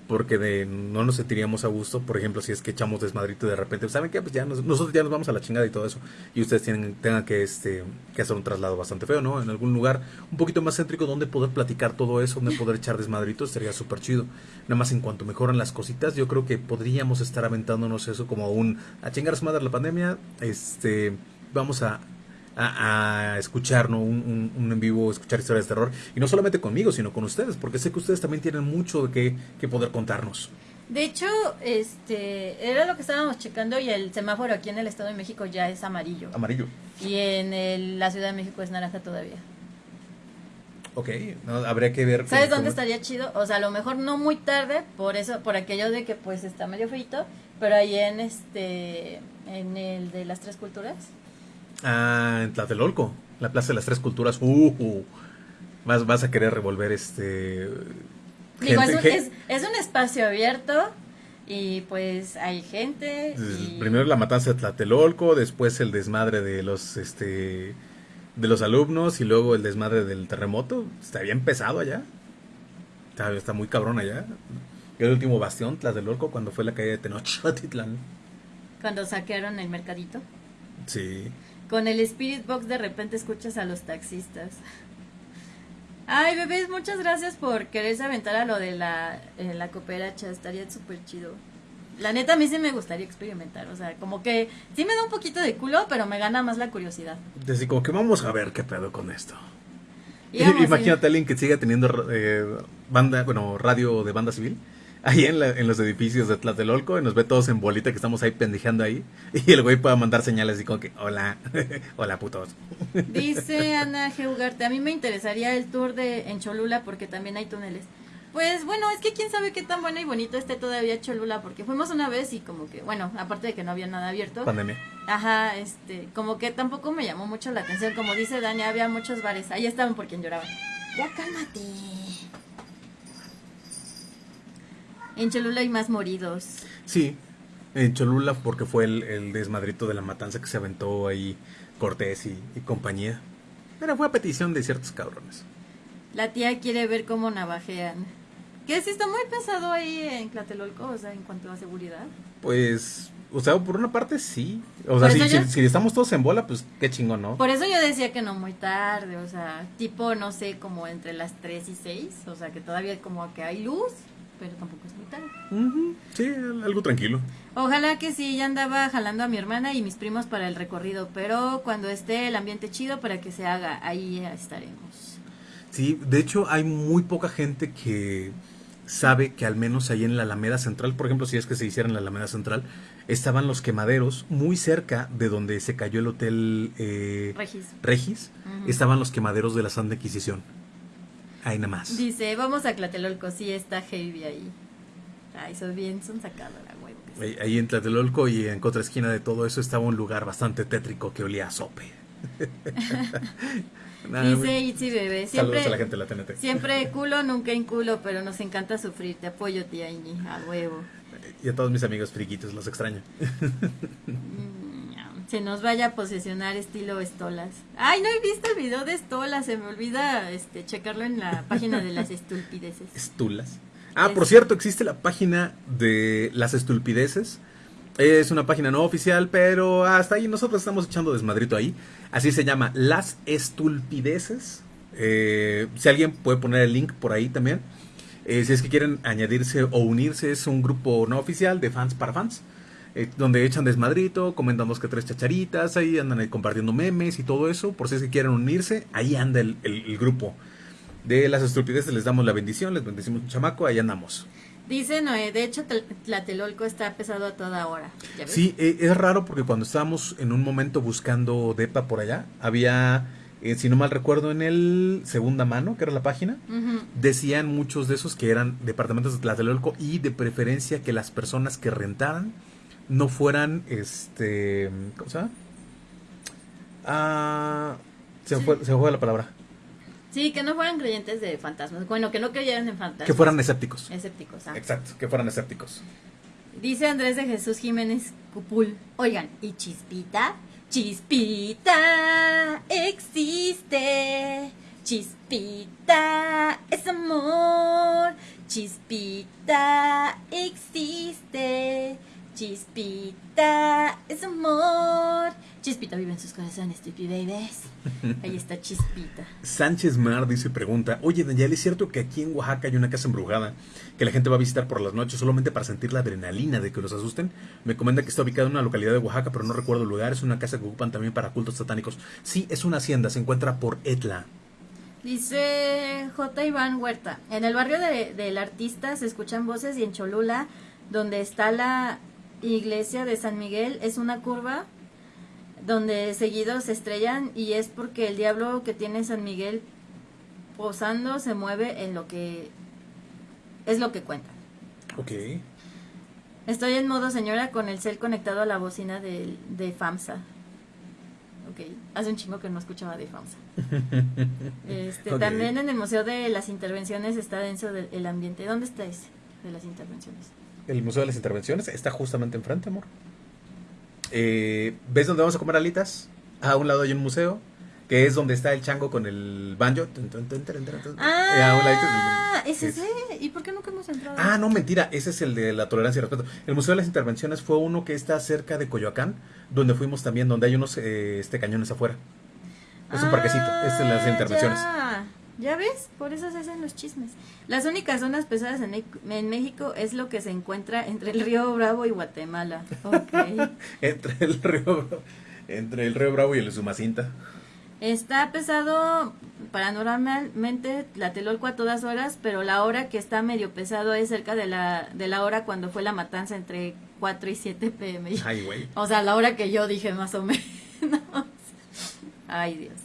porque de, no nos sentiríamos a gusto, por ejemplo, si es que echamos desmadrito de repente, ¿saben qué? Pues ya nosotros ya nos vamos a la chingada y todo eso, y ustedes tienen, tengan que, este, que hacer un traslado bastante feo, ¿no? En algún lugar un poquito más céntrico donde poder platicar todo eso, donde poder echar desmadritos, sería súper chido. Nada más en cuanto mejoran las cositas, yo creo que podríamos estar aventándonos eso como un, a chingar a su madre la pandemia, este, vamos a a, escuchar ¿no? un, en vivo, escuchar historias de terror. Y no solamente conmigo, sino con ustedes, porque sé que ustedes también tienen mucho de que, poder contarnos. De hecho, este era lo que estábamos checando y el semáforo aquí en el Estado de México ya es amarillo. Amarillo. Y en la Ciudad de México es naranja todavía. Ok, habría que ver. ¿Sabes dónde estaría chido? O sea, a lo mejor no muy tarde, por eso, por aquello de que pues está medio frito, pero ahí en este, en el de las tres culturas, Ah, en Tlatelolco, la Plaza de las Tres Culturas. Uh, uh. Vas, vas a querer revolver este... Digo, es, un, espacio abierto y pues hay gente. Primero la matanza de Tlatelolco, después el desmadre de los este de los alumnos y luego el desmadre del terremoto. Está bien pesado allá. Está, está muy cabrón allá. El último bastión, Tlatelolco, cuando fue la caída de Tenochtitlan. Cuando saquearon el mercadito. Sí. Con el Spirit Box de repente escuchas a los taxistas. Ay, bebés, muchas gracias por quererse aventar a lo de la, eh, la cooperacha. Estaría súper chido. La neta, a mí sí me gustaría experimentar. O sea, como que sí me da un poquito de culo, pero me gana más la curiosidad. Desde como que vamos a ver qué pedo con esto. Imagínate a alguien que siga teniendo eh, banda, bueno, radio de banda civil ahí en, en, los edificios de Tlatelolco y nos ve todos en bolita que estamos ahí pendejeando ahí y el güey puede mandar señales y como que hola, hola putos. Dice Ana Geugarte, a mí me interesaría el tour de en Cholula porque también hay túneles. Pues bueno, es que quién sabe qué tan buena y bonito esté todavía Cholula, porque fuimos una vez y como que, bueno, aparte de que no había nada abierto. Pandemia. Ajá, este, como que tampoco me llamó mucho la atención. Como dice Dani, había muchos bares. Ahí estaban por quien lloraban. Ya cálmate. En Cholula hay más moridos. Sí, en Cholula porque fue el, desmadrito de la matanza que se aventó ahí Cortés y, compañía. Pero fue a petición de ciertos cabrones. La tía quiere ver cómo navajean. Que sí está muy pesado ahí en Tlatelolco, o sea, en cuanto a seguridad. Pues, o sea, por una parte sí. O sea, si, estamos todos en bola, pues qué chingón, ¿no? Por eso yo decía que no muy tarde, o sea, tipo, no sé, como entre las 3 y 6, o sea, que todavía como que hay luz pero tampoco es muy tarde. Sí, algo tranquilo. Ojalá que sí, ya andaba jalando a mi hermana y mis primos para el recorrido, pero cuando esté el ambiente chido para que se haga, ahí estaremos. Sí, de hecho hay muy poca gente que sabe que al menos ahí en la Alameda Central, por ejemplo, si es que se hiciera en la Alameda Central, estaban los quemaderos muy cerca de donde se cayó el hotel eh, Regis. Regis estaban los quemaderos de la Santa Inquisición. Ahí nada más. Dice, vamos a Clatelolco, sí está heavy ahí. Ay, son bien, son sacados la huevo Ahí, ahí en Tlatelolco y en contra esquina de todo eso estaba un lugar bastante tétrico que olía a sope. Nada, Dice Itzy Bebé, siempre, Saludos a la gente de la TNT. siempre culo, nunca inculo, pero nos encanta sufrir. Te apoyo, tía Iñi, a huevo. Y a todos mis amigos friquitos, los extraño. Mm, Se nos vaya a posesionar estilo Estolas. Ay, no he visto el video de Estolas, se me olvida este checarlo en la página de las estulpideces. Estulas. Ah, Es- por cierto, existe la página de las estulpideces. Es una página no oficial, pero hasta ahí nosotros estamos echando desmadrito ahí. Así se llama, Las Estulpideces. Eh, si alguien puede poner el link por ahí también. Eh, si es que quieren añadirse o unirse, es un grupo no oficial de fans para fans. Eh, donde echan desmadrito, comentan dos que tres chacharitas, ahí andan compartiendo memes y todo eso. Por si es que quieren unirse, ahí anda el, el- el grupo. De las estupideces les damos la bendición, les bendecimos un chamaco, ahí andamos. Dice Noé, de hecho Tel- Tlatelolco está pesado a toda hora. ¿Ya ves? Sí, eh, es raro porque cuando estábamos en un momento buscando DEPA por allá, había, eh, si no mal recuerdo, en el segunda mano, que era la página, decían muchos de esos que eran departamentos de Tlatelolco y de preferencia que las personas que rentaran no fueran, este, ¿cómo se llama? Ah, se, me Sí. fue, se me fue la palabra. Sí, que no fueran creyentes de fantasmas. Bueno, que no creyeran en fantasmas. Que fueran escépticos. escépticos. ah. Exacto, que fueran escépticos. Dice Andrés de Jesús Jiménez Cupul. Oigan, ¿y Chispita? Chispita existe. Chispita es amor. Chispita existe. Chispita es amor. Chispita vive en sus corazones, stupid babies. Ahí está Chispita. Sánchez Mar dice pregunta, oye Daniel, ¿es cierto que aquí en Oaxaca hay una casa embrujada que la gente va a visitar por las noches solamente para sentir la adrenalina de que los asusten? Me comenta que está ubicada en una localidad de Oaxaca, pero no recuerdo el lugar, es una casa que ocupan también para cultos satánicos. Sí, es una hacienda, se encuentra por Etla. Dice J. Iván Huerta. En el barrio de- del artista se escuchan voces y en Cholula, donde está la iglesia de San Miguel, es una curva donde seguidos se estrellan y es porque el diablo que tiene San Miguel posando se mueve en lo que es lo que cuenta. Ok. Estoy en modo señora con el cel conectado a la bocina del- de, FAMSA. Ok, hace un chingo que no escuchaba de FAMSA. Este. También en el Museo de las Intervenciones está denso del- el ambiente. ¿Dónde está ese de las intervenciones? El Museo de las Intervenciones está justamente enfrente, amor. Eh, ¿Ves dónde vamos a comer alitas? A un lado hay un museo, que es donde está el chango con el banjo. Eh, Ah, del- ¿es ese? ¿Y por qué nunca hemos entrado? Ah, no, mentira, ese es el de la tolerancia y respeto. El Museo de las Intervenciones fue uno que está cerca de Coyoacán, donde fuimos también, donde hay unos eh, este cañones afuera. Es un parquecito, este es las Ah, intervenciones. Ya. ¿Ya ves? Por eso se hacen los chismes. Las únicas zonas pesadas en, México es lo que se encuentra entre el río Bravo y Guatemala. Ok. Entre el río entre el río Bravo y el Sumacinta. Está pesado paranormalmente la Telolco a todas horas, pero la hora que está medio pesado es cerca de la, de la hora cuando fue la matanza entre 4 y 7 pm. Ay, güey. O sea, la hora que yo dije más o menos. Ay, Dios.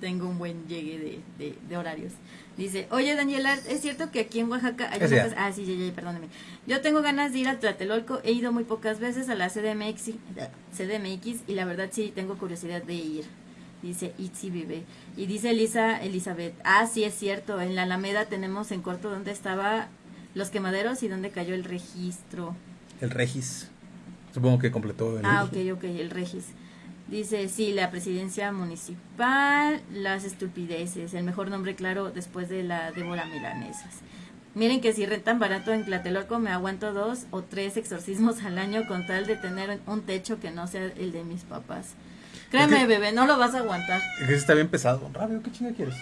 Tengo un buen llegue de, de- de horarios. Dice, oye Daniela, ¿es cierto que aquí en Oaxaca hay Ah, sí, ya, ya, perdóneme. Yo tengo ganas de ir a Tlatelolco. He ido muy pocas veces a la CDMX, CDMX y la verdad sí tengo curiosidad de ir. Dice Itzi Vive. Y dice Elisa Elizabeth, ah, sí es cierto, en la Alameda tenemos en corto donde estaba los quemaderos y donde cayó el registro. El Regis. Supongo que completó el Ah, ok, ok, el Regis. Dice, sí, la presidencia municipal, las estupideces, el mejor nombre claro después de la Débora Milanesas. Miren que si rentan barato en Tlatelolco me aguanto dos o tres exorcismos al año con tal de tener un techo que no sea el de mis papás. Créeme, Es que- bebé, no lo vas a aguantar. Es que está bien pesado. Rabio, ¿qué chinga quieres?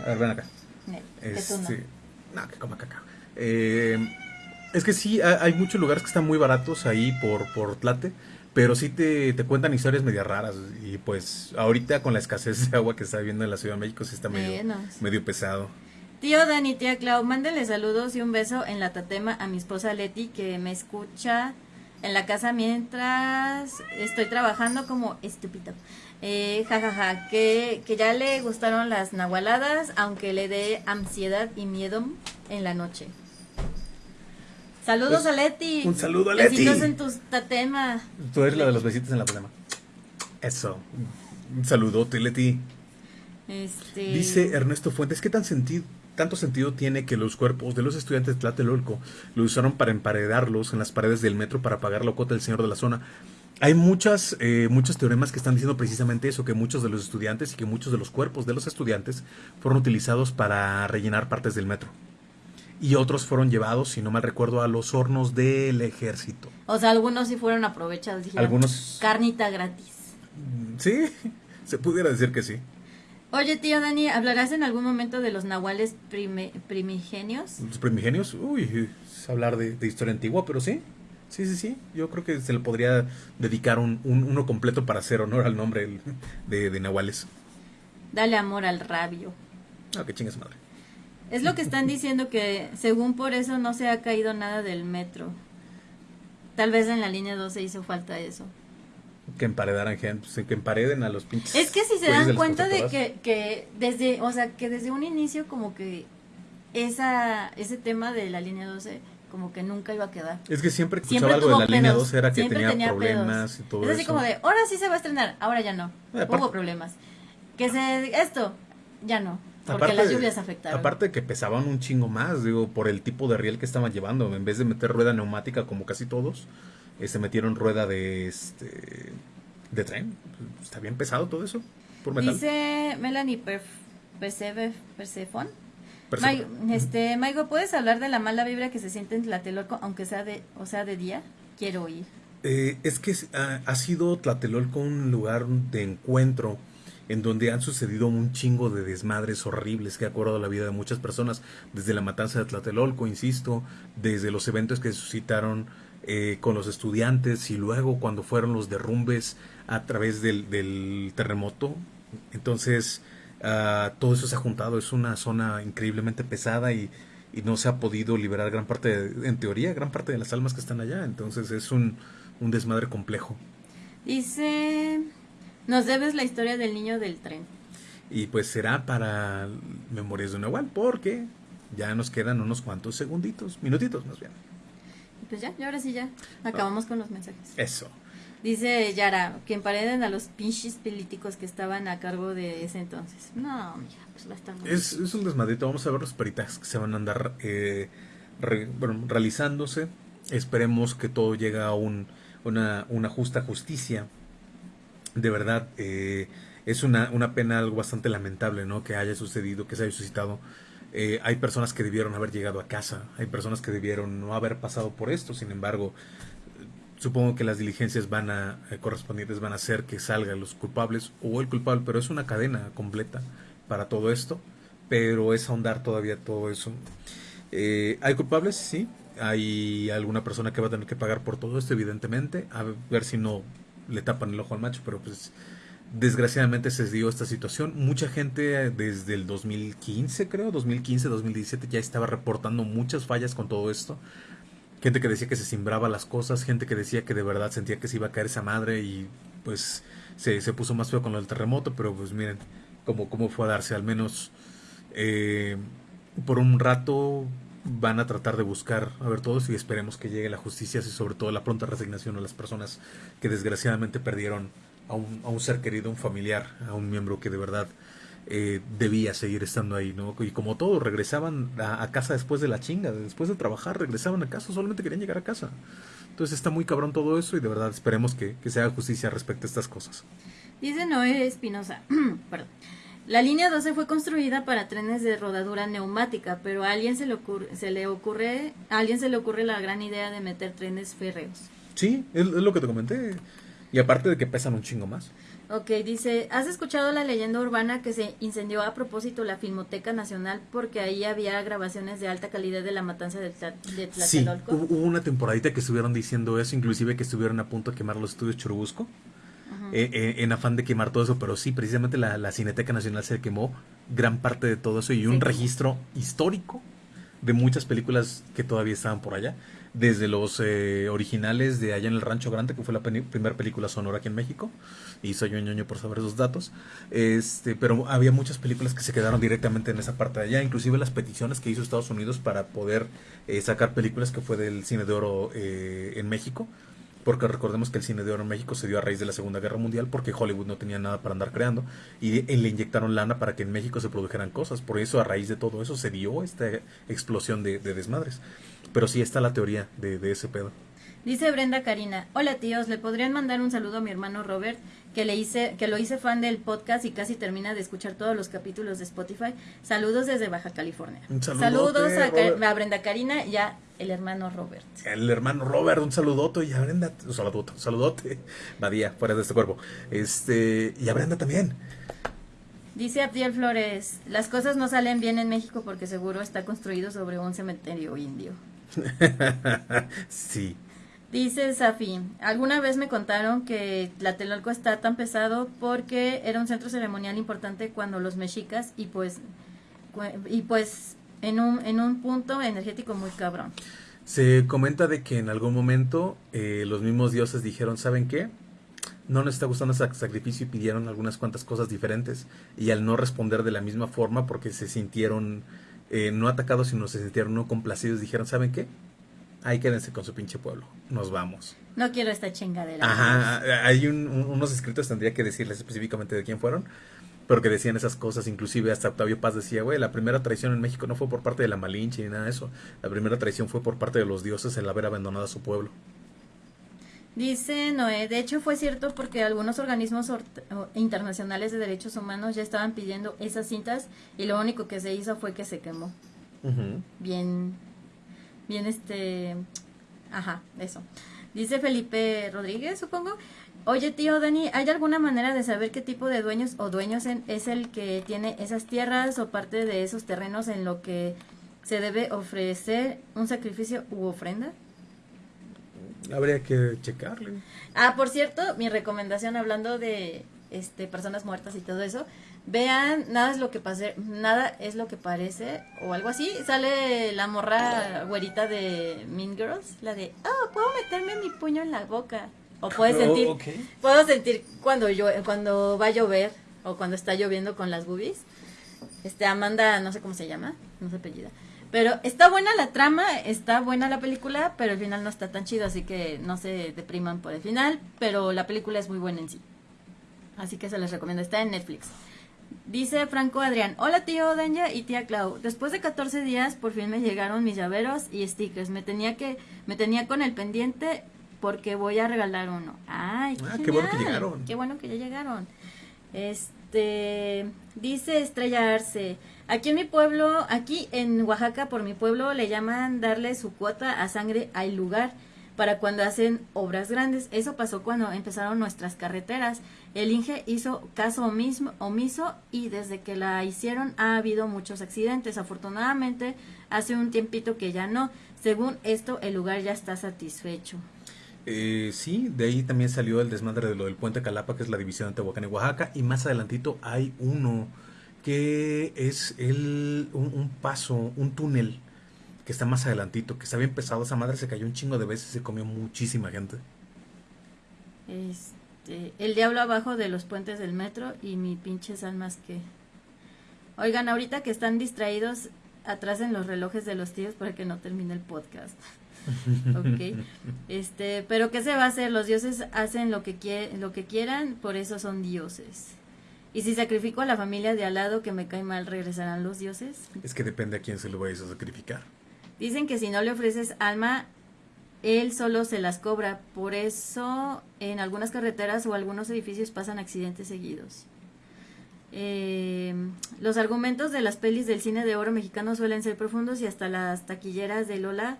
A ver, ven acá. Que no. Este, no, que coma cacao. Eh, es que sí, ha- hay muchos lugares que están muy baratos ahí por, por Tlate, pero sí te, te cuentan historias medio raras. Y pues ahorita con la escasez de agua que está viviendo en la Ciudad de México, sí está medio, Menos. medio pesado. Tío Dani, tía Clau, mándenle saludos y un beso en la tatema a mi esposa Leti que me escucha en la casa mientras estoy trabajando como estúpido. Eh, jajaja, que, que ya le gustaron las nahualadas, aunque le dé ansiedad y miedo en la noche. Saludos Pues, a Leti. un saludo a Leti. Besitos en tu tatema. Tú eres la de los besitos en la palema. Eso. Un saludote, Leti. Este... Dice Ernesto Fuentes, ¿qué tan sentido, tanto sentido tiene que los cuerpos de los estudiantes de Tlatelolco lo usaron para emparedarlos en las paredes del metro para pagar la cuota del señor de la zona? Hay muchas, eh, muchos teoremas que están diciendo precisamente eso, que muchos de los estudiantes y que muchos de los cuerpos de los estudiantes fueron utilizados para rellenar partes del metro. Y otros fueron llevados, si no mal recuerdo, a los hornos del ejército. O sea, algunos sí fueron aprovechados. Dijeron, Algunos- Carnita gratis. Mm, Sí, se pudiera decir que sí. Oye, tío Dani, ¿hablarás en algún momento de los nahuales prime- primigenios? Los primigenios, uy, es hablar de, de historia antigua, pero sí, sí, sí, sí. Yo creo que se le podría dedicar un, un- uno completo para hacer honor al nombre de, de Nahuales. Dale amor al rabio. Ah, que chingue su madre. Es lo que están diciendo que según por eso no se ha caído nada del metro. Tal vez en la línea 12 hizo falta eso. Que emparedaran gente, pues, que empareden a los pinches. Es que si se dan cuenta de que, que desde, o sea, que desde un inicio como que esa ese tema de la línea 12 como que nunca iba a quedar. Es que siempre escuchaba algo de la línea pedos, 2 era que tenía, tenía problemas pedos. y todo es así eso. como de, ahora sí se va a estrenar, ahora ya no. Eh, Hubo problemas. Que se esto ya no, porque Aparte- las lluvias afectaron. Aparte de que pesaban un chingo más, digo, por el tipo de riel que estaban llevando. En vez de meter rueda neumática como casi todos, eh, se metieron rueda de este de tren. Está bien pesado todo eso. Por metal. Dice Melanie Perf Perseve- Persefon. Este, Maigo, ¿puedes hablar de la mala vibra que se siente en Tlatelolco, aunque sea de, o sea, de día? Quiero oír. Eh, es que ah, ha sido Tlatelolco un lugar de encuentro en donde han sucedido un chingo de desmadres horribles que ha cobrado la vida de muchas personas, desde la matanza de Tlatelolco, insisto, desde los eventos que suscitaron eh, con los estudiantes y luego cuando fueron los derrumbes a través del, del terremoto. Entonces, ah, todo eso se ha juntado, es una zona increíblemente pesada y, y no se ha podido liberar gran parte, de- en teoría, gran parte de las almas que están allá. Entonces es un, un desmadre complejo. Dice, nos debes la historia del niño del tren. Y pues será para Memorias de un Nahual, porque ya nos quedan unos cuantos segunditos, minutitos más bien. Pues ya, y ahora sí ya, acabamos con los mensajes. Eso. Dice Yara, que empareden a los pinches políticos que estaban a cargo de ese entonces. No, mija, pues va a estar muy Es, es un desmadrito. Vamos a ver los peritas que se van a andar eh, re- bueno, realizándose. Esperemos que todo llegue a un, una, una justa justicia. De verdad, eh, es una, una pena algo bastante lamentable, ¿no? Que haya sucedido, que se haya suscitado. Eh, hay personas que debieron haber llegado a casa, hay personas que debieron no haber pasado por esto, sin embargo, supongo que las diligencias van a eh, correspondientes van a hacer que salgan los culpables o el culpable, pero es una cadena completa para todo esto, pero es ahondar todavía todo eso. Eh, hay culpables, sí, hay alguna persona que va a tener que pagar por todo esto, evidentemente, a ver si no le tapan el ojo al macho, pero pues desgraciadamente se dio esta situación. Mucha gente eh, desde el 2015, creo, 2015, 2017 ya estaba reportando muchas fallas con todo esto. Gente que decía que se simbraba las cosas, gente que decía que de verdad sentía que se iba a caer esa madre y pues se, se puso más feo con del terremoto, pero pues miren cómo, cómo fue a darse, al menos eh, por un rato van a tratar de buscar a ver todos y esperemos que llegue la justicia y sobre todo la pronta resignación a las personas que desgraciadamente perdieron a un, a un ser querido, a un familiar, a un miembro que de verdad eh, debía seguir estando ahí, ¿no? Y como todo, regresaban a, casa después de la chinga, después de trabajar, regresaban a casa, solamente querían llegar a casa. Entonces está muy cabrón todo eso y de verdad esperemos que, que se haga justicia respecto a estas cosas. Dice Noé Espinosa, perdón. La línea 12 fue construida para trenes de rodadura neumática, pero a alguien se le ocurre, se le ocurre, a alguien se le ocurre la gran idea de meter trenes férreos. Sí, es, es lo que te comenté. Y aparte de que pesan un chingo más. Ok, dice, ¿has escuchado la leyenda urbana que se incendió a propósito la Filmoteca Nacional porque ahí había grabaciones de alta calidad de la matanza de, Tla- de Sí, Tlatelolco? hubo hubo una temporadita que estuvieron diciendo eso, inclusive que estuvieron a punto de quemar los estudios Churubusco, eh, eh, en afán de quemar todo eso, pero sí, precisamente la, la Cineteca Nacional se quemó gran parte de todo eso y un Sí. registro histórico de muchas películas que todavía estaban por allá desde los eh, originales de Allá en el Rancho Grande, que fue la primera película sonora aquí en México, y soy yo ñoño por saber esos datos, este, pero había muchas películas que se quedaron directamente en esa parte de allá, inclusive las peticiones que hizo Estados Unidos para poder eh, sacar películas que fue del cine de oro eh, en México, porque recordemos que el cine de oro en México se dio a raíz de la Segunda Guerra Mundial porque Hollywood no tenía nada para andar creando y, le inyectaron lana para que en México se produjeran cosas. Por eso a raíz de todo eso se dio esta explosión de, de desmadres. Pero sí está la teoría de, de ese pedo. Dice Brenda Karina, hola tíos, ¿le podrían mandar un saludo a mi hermano Robert, que le hice, que lo hice fan del podcast y casi termina de escuchar todos los capítulos de Spotify? Saludos desde Baja California. Saludos a, Brenda Karina y a el hermano Robert. El hermano Robert, un saludote y a Brenda, un saludote, un saludote, Badía, fuera de este cuerpo. Este, y a Brenda también. Dice Abdiel Flores, las cosas no salen bien en México porque seguro está construido sobre un cementerio indio. sí. Dice Safi, alguna vez me contaron que Tlatelolco está tan pesado porque era un centro ceremonial importante cuando los mexicas y pues y pues en un, en un punto energético muy cabrón. Se comenta de que en algún momento eh, los mismos dioses dijeron, ¿saben qué? No nos está gustando ese sacrificio y pidieron algunas cuantas cosas diferentes. Y al no responder de la misma forma porque se sintieron eh, no atacados, sino se sintieron no complacidos, dijeron, ¿saben qué? Ahí quédense con su pinche pueblo, nos vamos. No quiero esta chingadera. Ajá, hay unos escritos, tendría que decirles específicamente de quién fueron, pero que decían esas cosas, inclusive hasta Octavio Paz decía, güey, la primera traición en México no fue por parte de la Malinche ni nada de eso, la primera traición fue por parte de los dioses el haber abandonado a su pueblo. Dice Noé, de hecho fue cierto porque algunos organismos internacionales de derechos humanos ya estaban pidiendo esas cintas y lo único que se hizo fue que se quemó. Bien, bien este, ajá, eso. Dice Felipe Rodríguez, supongo. Oye, tío Dani, ¿hay alguna manera de saber qué tipo de dueños o dueños es el que tiene esas tierras o parte de esos terrenos en lo que se debe ofrecer un sacrificio u ofrenda? Habría que checarle. Ah, por cierto, mi recomendación hablando de este personas muertas y todo eso, vean nada es lo que pase, nada es lo que parece o algo así. Sale la morra güerita de Mean Girls, la de, "Oh, puedo meterme mi puño en la boca." O puedes oh, sentir puedo sentir cuando yo cuando va a llover o cuando está lloviendo con las boobies. Este Amanda, no sé cómo se llama, no se apellida pero está buena la trama, está buena la película, pero el final no está tan chido, así que no se depriman por el final, pero la película es muy buena en sí. Así que se les recomiendo, está en Netflix. Dice Franco Adrián, hola tío Danja y tía Clau, después de 14 días por fin me llegaron mis llaveros y stickers, me tenía que, me tenía con el pendiente porque voy a regalar uno. Ay, qué, ah, qué bueno que llegaron. Qué bueno que ya llegaron. Este, dice Estrella Arce, Aquí en mi pueblo, aquí en Oaxaca, por mi pueblo, le llaman darle su cuota a sangre al lugar para cuando hacen obras grandes. Eso pasó cuando empezaron nuestras carreteras. El Inge hizo caso omiso, omiso y desde que la hicieron ha habido muchos accidentes. Afortunadamente, hace un tiempito que ya no. Según esto, el lugar ya está satisfecho. Eh, sí, de ahí también salió el desmadre de lo del puente Calapa, que es la división de Tehuacán y Oaxaca, y más adelantito hay uno que es el, un, paso, un túnel que está más adelantito, que está bien pesado. Esa madre se cayó un chingo de veces y se comió muchísima gente. Este, el diablo abajo de los puentes del metro y mi pinche almas que... Oigan, ahorita que están distraídos, atrás en los relojes de los tíos para que no termine el podcast. ok. Este, pero ¿qué se va a hacer? Los dioses hacen lo que, lo que quieran, por eso son dioses. Y si sacrifico a la familia de al lado que me cae mal, ¿regresarán los dioses? Es que depende a quién se lo vayas a sacrificar. Dicen que si no le ofreces alma, él solo se las cobra. Por eso en algunas carreteras o algunos edificios pasan accidentes seguidos. Eh, los argumentos de las pelis del cine de oro mexicano suelen ser profundos y hasta las taquilleras de Lola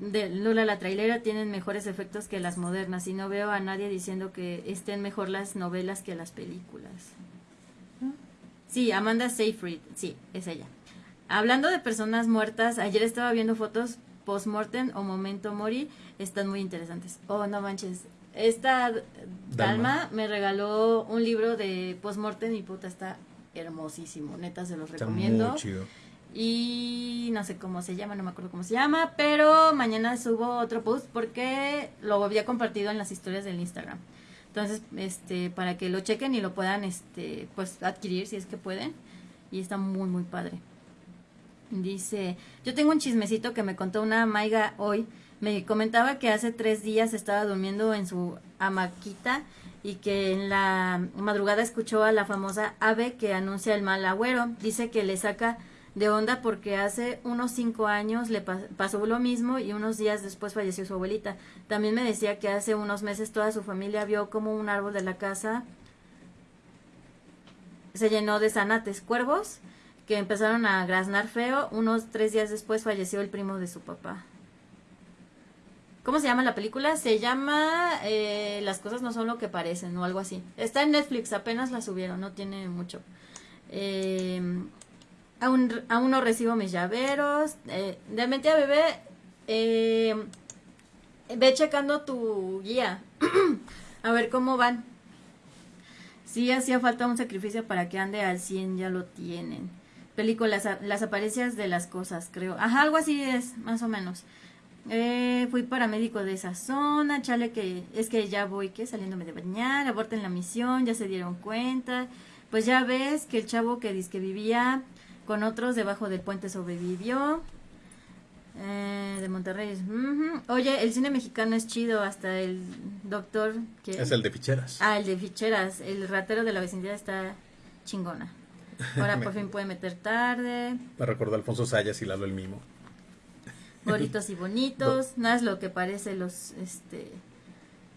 de Lola la trailera tienen mejores efectos que las modernas y no veo a nadie diciendo que estén mejor las novelas que las películas. Sí, Amanda Seyfried, sí, es ella. Hablando de personas muertas, ayer estaba viendo fotos post-mortem o momento mori, están muy interesantes. Oh, no manches. Esta Dalma, me regaló un libro de post-mortem y puta, está hermosísimo. Neta, se los recomiendo. chido. Y no sé cómo se llama, no me acuerdo cómo se llama, pero mañana subo otro post porque lo había compartido en las historias del Instagram. Entonces, este, para que lo chequen y lo puedan, este, pues adquirir si es que pueden. Y está muy, muy padre. Dice, yo tengo un chismecito que me contó una maiga hoy. Me comentaba que hace tres días estaba durmiendo en su hamaquita y que en la madrugada escuchó a la famosa ave que anuncia el mal agüero. Dice que le saca de onda porque hace unos cinco años le pasó lo mismo y unos días después falleció su abuelita. También me decía que hace unos meses toda su familia vio como un árbol de la casa se llenó de zanates, cuervos, que empezaron a graznar feo. Unos tres días después falleció el primo de su papá. ¿Cómo se llama la película? Se llama eh, Las cosas no son lo que parecen o algo así. Está en Netflix, apenas la subieron, no tiene mucho. Eh, aún, aún no recibo mis llaveros. Eh, de mentira, bebé, eh, ve checando tu guía. a ver cómo van. Si hacía falta un sacrificio para que ande al 100, ya lo tienen. Películas, las apariencias de las cosas, creo. Ajá, algo así es, más o menos. Eh, fui paramédico de esa zona, chale que es que ya voy que saliéndome de bañar, aborten la misión, ya se dieron cuenta. Pues ya ves que el chavo que dice que vivía con otros debajo del puente sobrevivió. Eh, de Monterrey. Oye, el cine mexicano es chido, hasta el doctor que... Es el de ficheras. Ah, el de ficheras. El ratero de la vecindad está chingona. Ahora por fin puede meter tarde. Me recordó Alfonso Sayas y Lalo el Mimo. Bonitos y bonitos. No es lo que parece los... este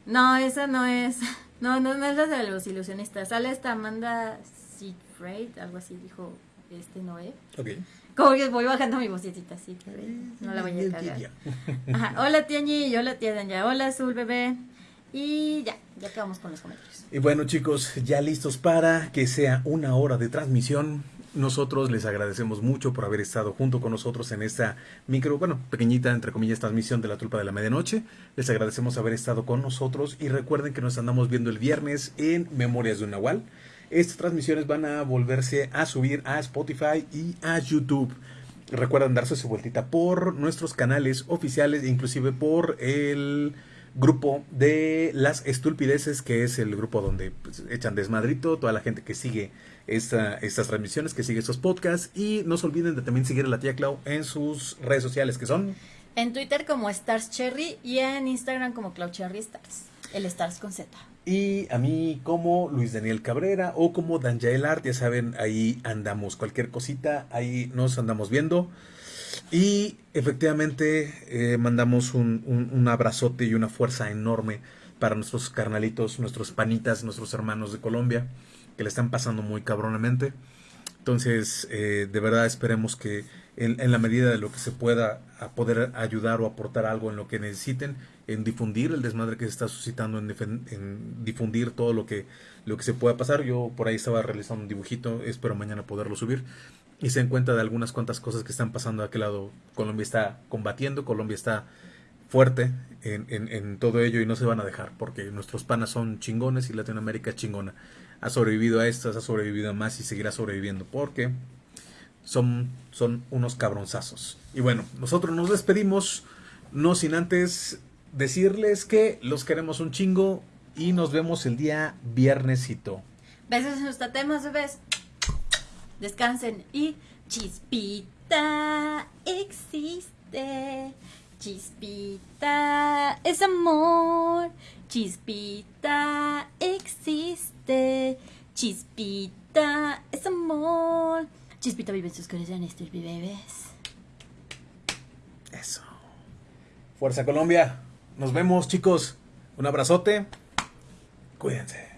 No, esa no es... No, no, es la de los ilusionistas. Sale esta Amanda Siegfried, algo así dijo este Noé. Ok. Como que voy bajando mi vocecita así, no la voy a cagar. Ajá. Hola tía Ñi, hola tía Danya, hola Azul bebé. Y ya, ya acabamos con los comentarios. Y bueno chicos, ya listos para que sea una hora de transmisión. Nosotros les agradecemos mucho por haber estado junto con nosotros en esta micro, bueno, pequeñita, entre comillas, transmisión de la tulpa de la medianoche. Les agradecemos haber estado con nosotros y recuerden que nos andamos viendo el viernes en Memorias de un Nahual. Estas transmisiones van a volverse a subir a Spotify y a YouTube. Recuerden darse su vueltita por nuestros canales oficiales, inclusive por el grupo de las estulpideces, que es el grupo donde pues, echan desmadrito, toda la gente que sigue estas transmisiones, que sigue estos podcasts. Y no se olviden de también seguir a la tía Clau en sus redes sociales, que son... En Twitter como Stars Cherry y en Instagram como Clau Cherry Stars. El Stars con Z. Y a mí como Luis Daniel Cabrera o como Danjael Art, ya saben, ahí andamos. Cualquier cosita, ahí nos andamos viendo. Y efectivamente eh, mandamos un, un, abrazote y una fuerza enorme para nuestros carnalitos, nuestros panitas, nuestros hermanos de Colombia, que le están pasando muy cabronamente. Entonces, eh, de verdad esperemos que en, la medida de lo que se pueda a poder ayudar o aportar algo en lo que necesiten, en difundir el desmadre que se está suscitando, en, difundir todo lo que, lo que se pueda pasar. Yo por ahí estaba realizando un dibujito, espero mañana poderlo subir. Y se den cuenta de algunas cuantas cosas que están pasando de aquel lado. Colombia está combatiendo, Colombia está fuerte en, en, todo ello y no se van a dejar porque nuestros panas son chingones y Latinoamérica es chingona. Ha sobrevivido a estas, ha sobrevivido a más y seguirá sobreviviendo porque son, son unos cabronzazos. Y bueno, nosotros nos despedimos, no sin antes decirles que los queremos un chingo y nos vemos el día viernesito. Besos en los tatemas, bebés. Descansen y chispita existe. Chispita es amor. Chispita existe. Chispita es amor. Chispita vive en sus corazones, bebés. Eso. Fuerza Colombia. Nos vemos, chicos. Un abrazote. Cuídense.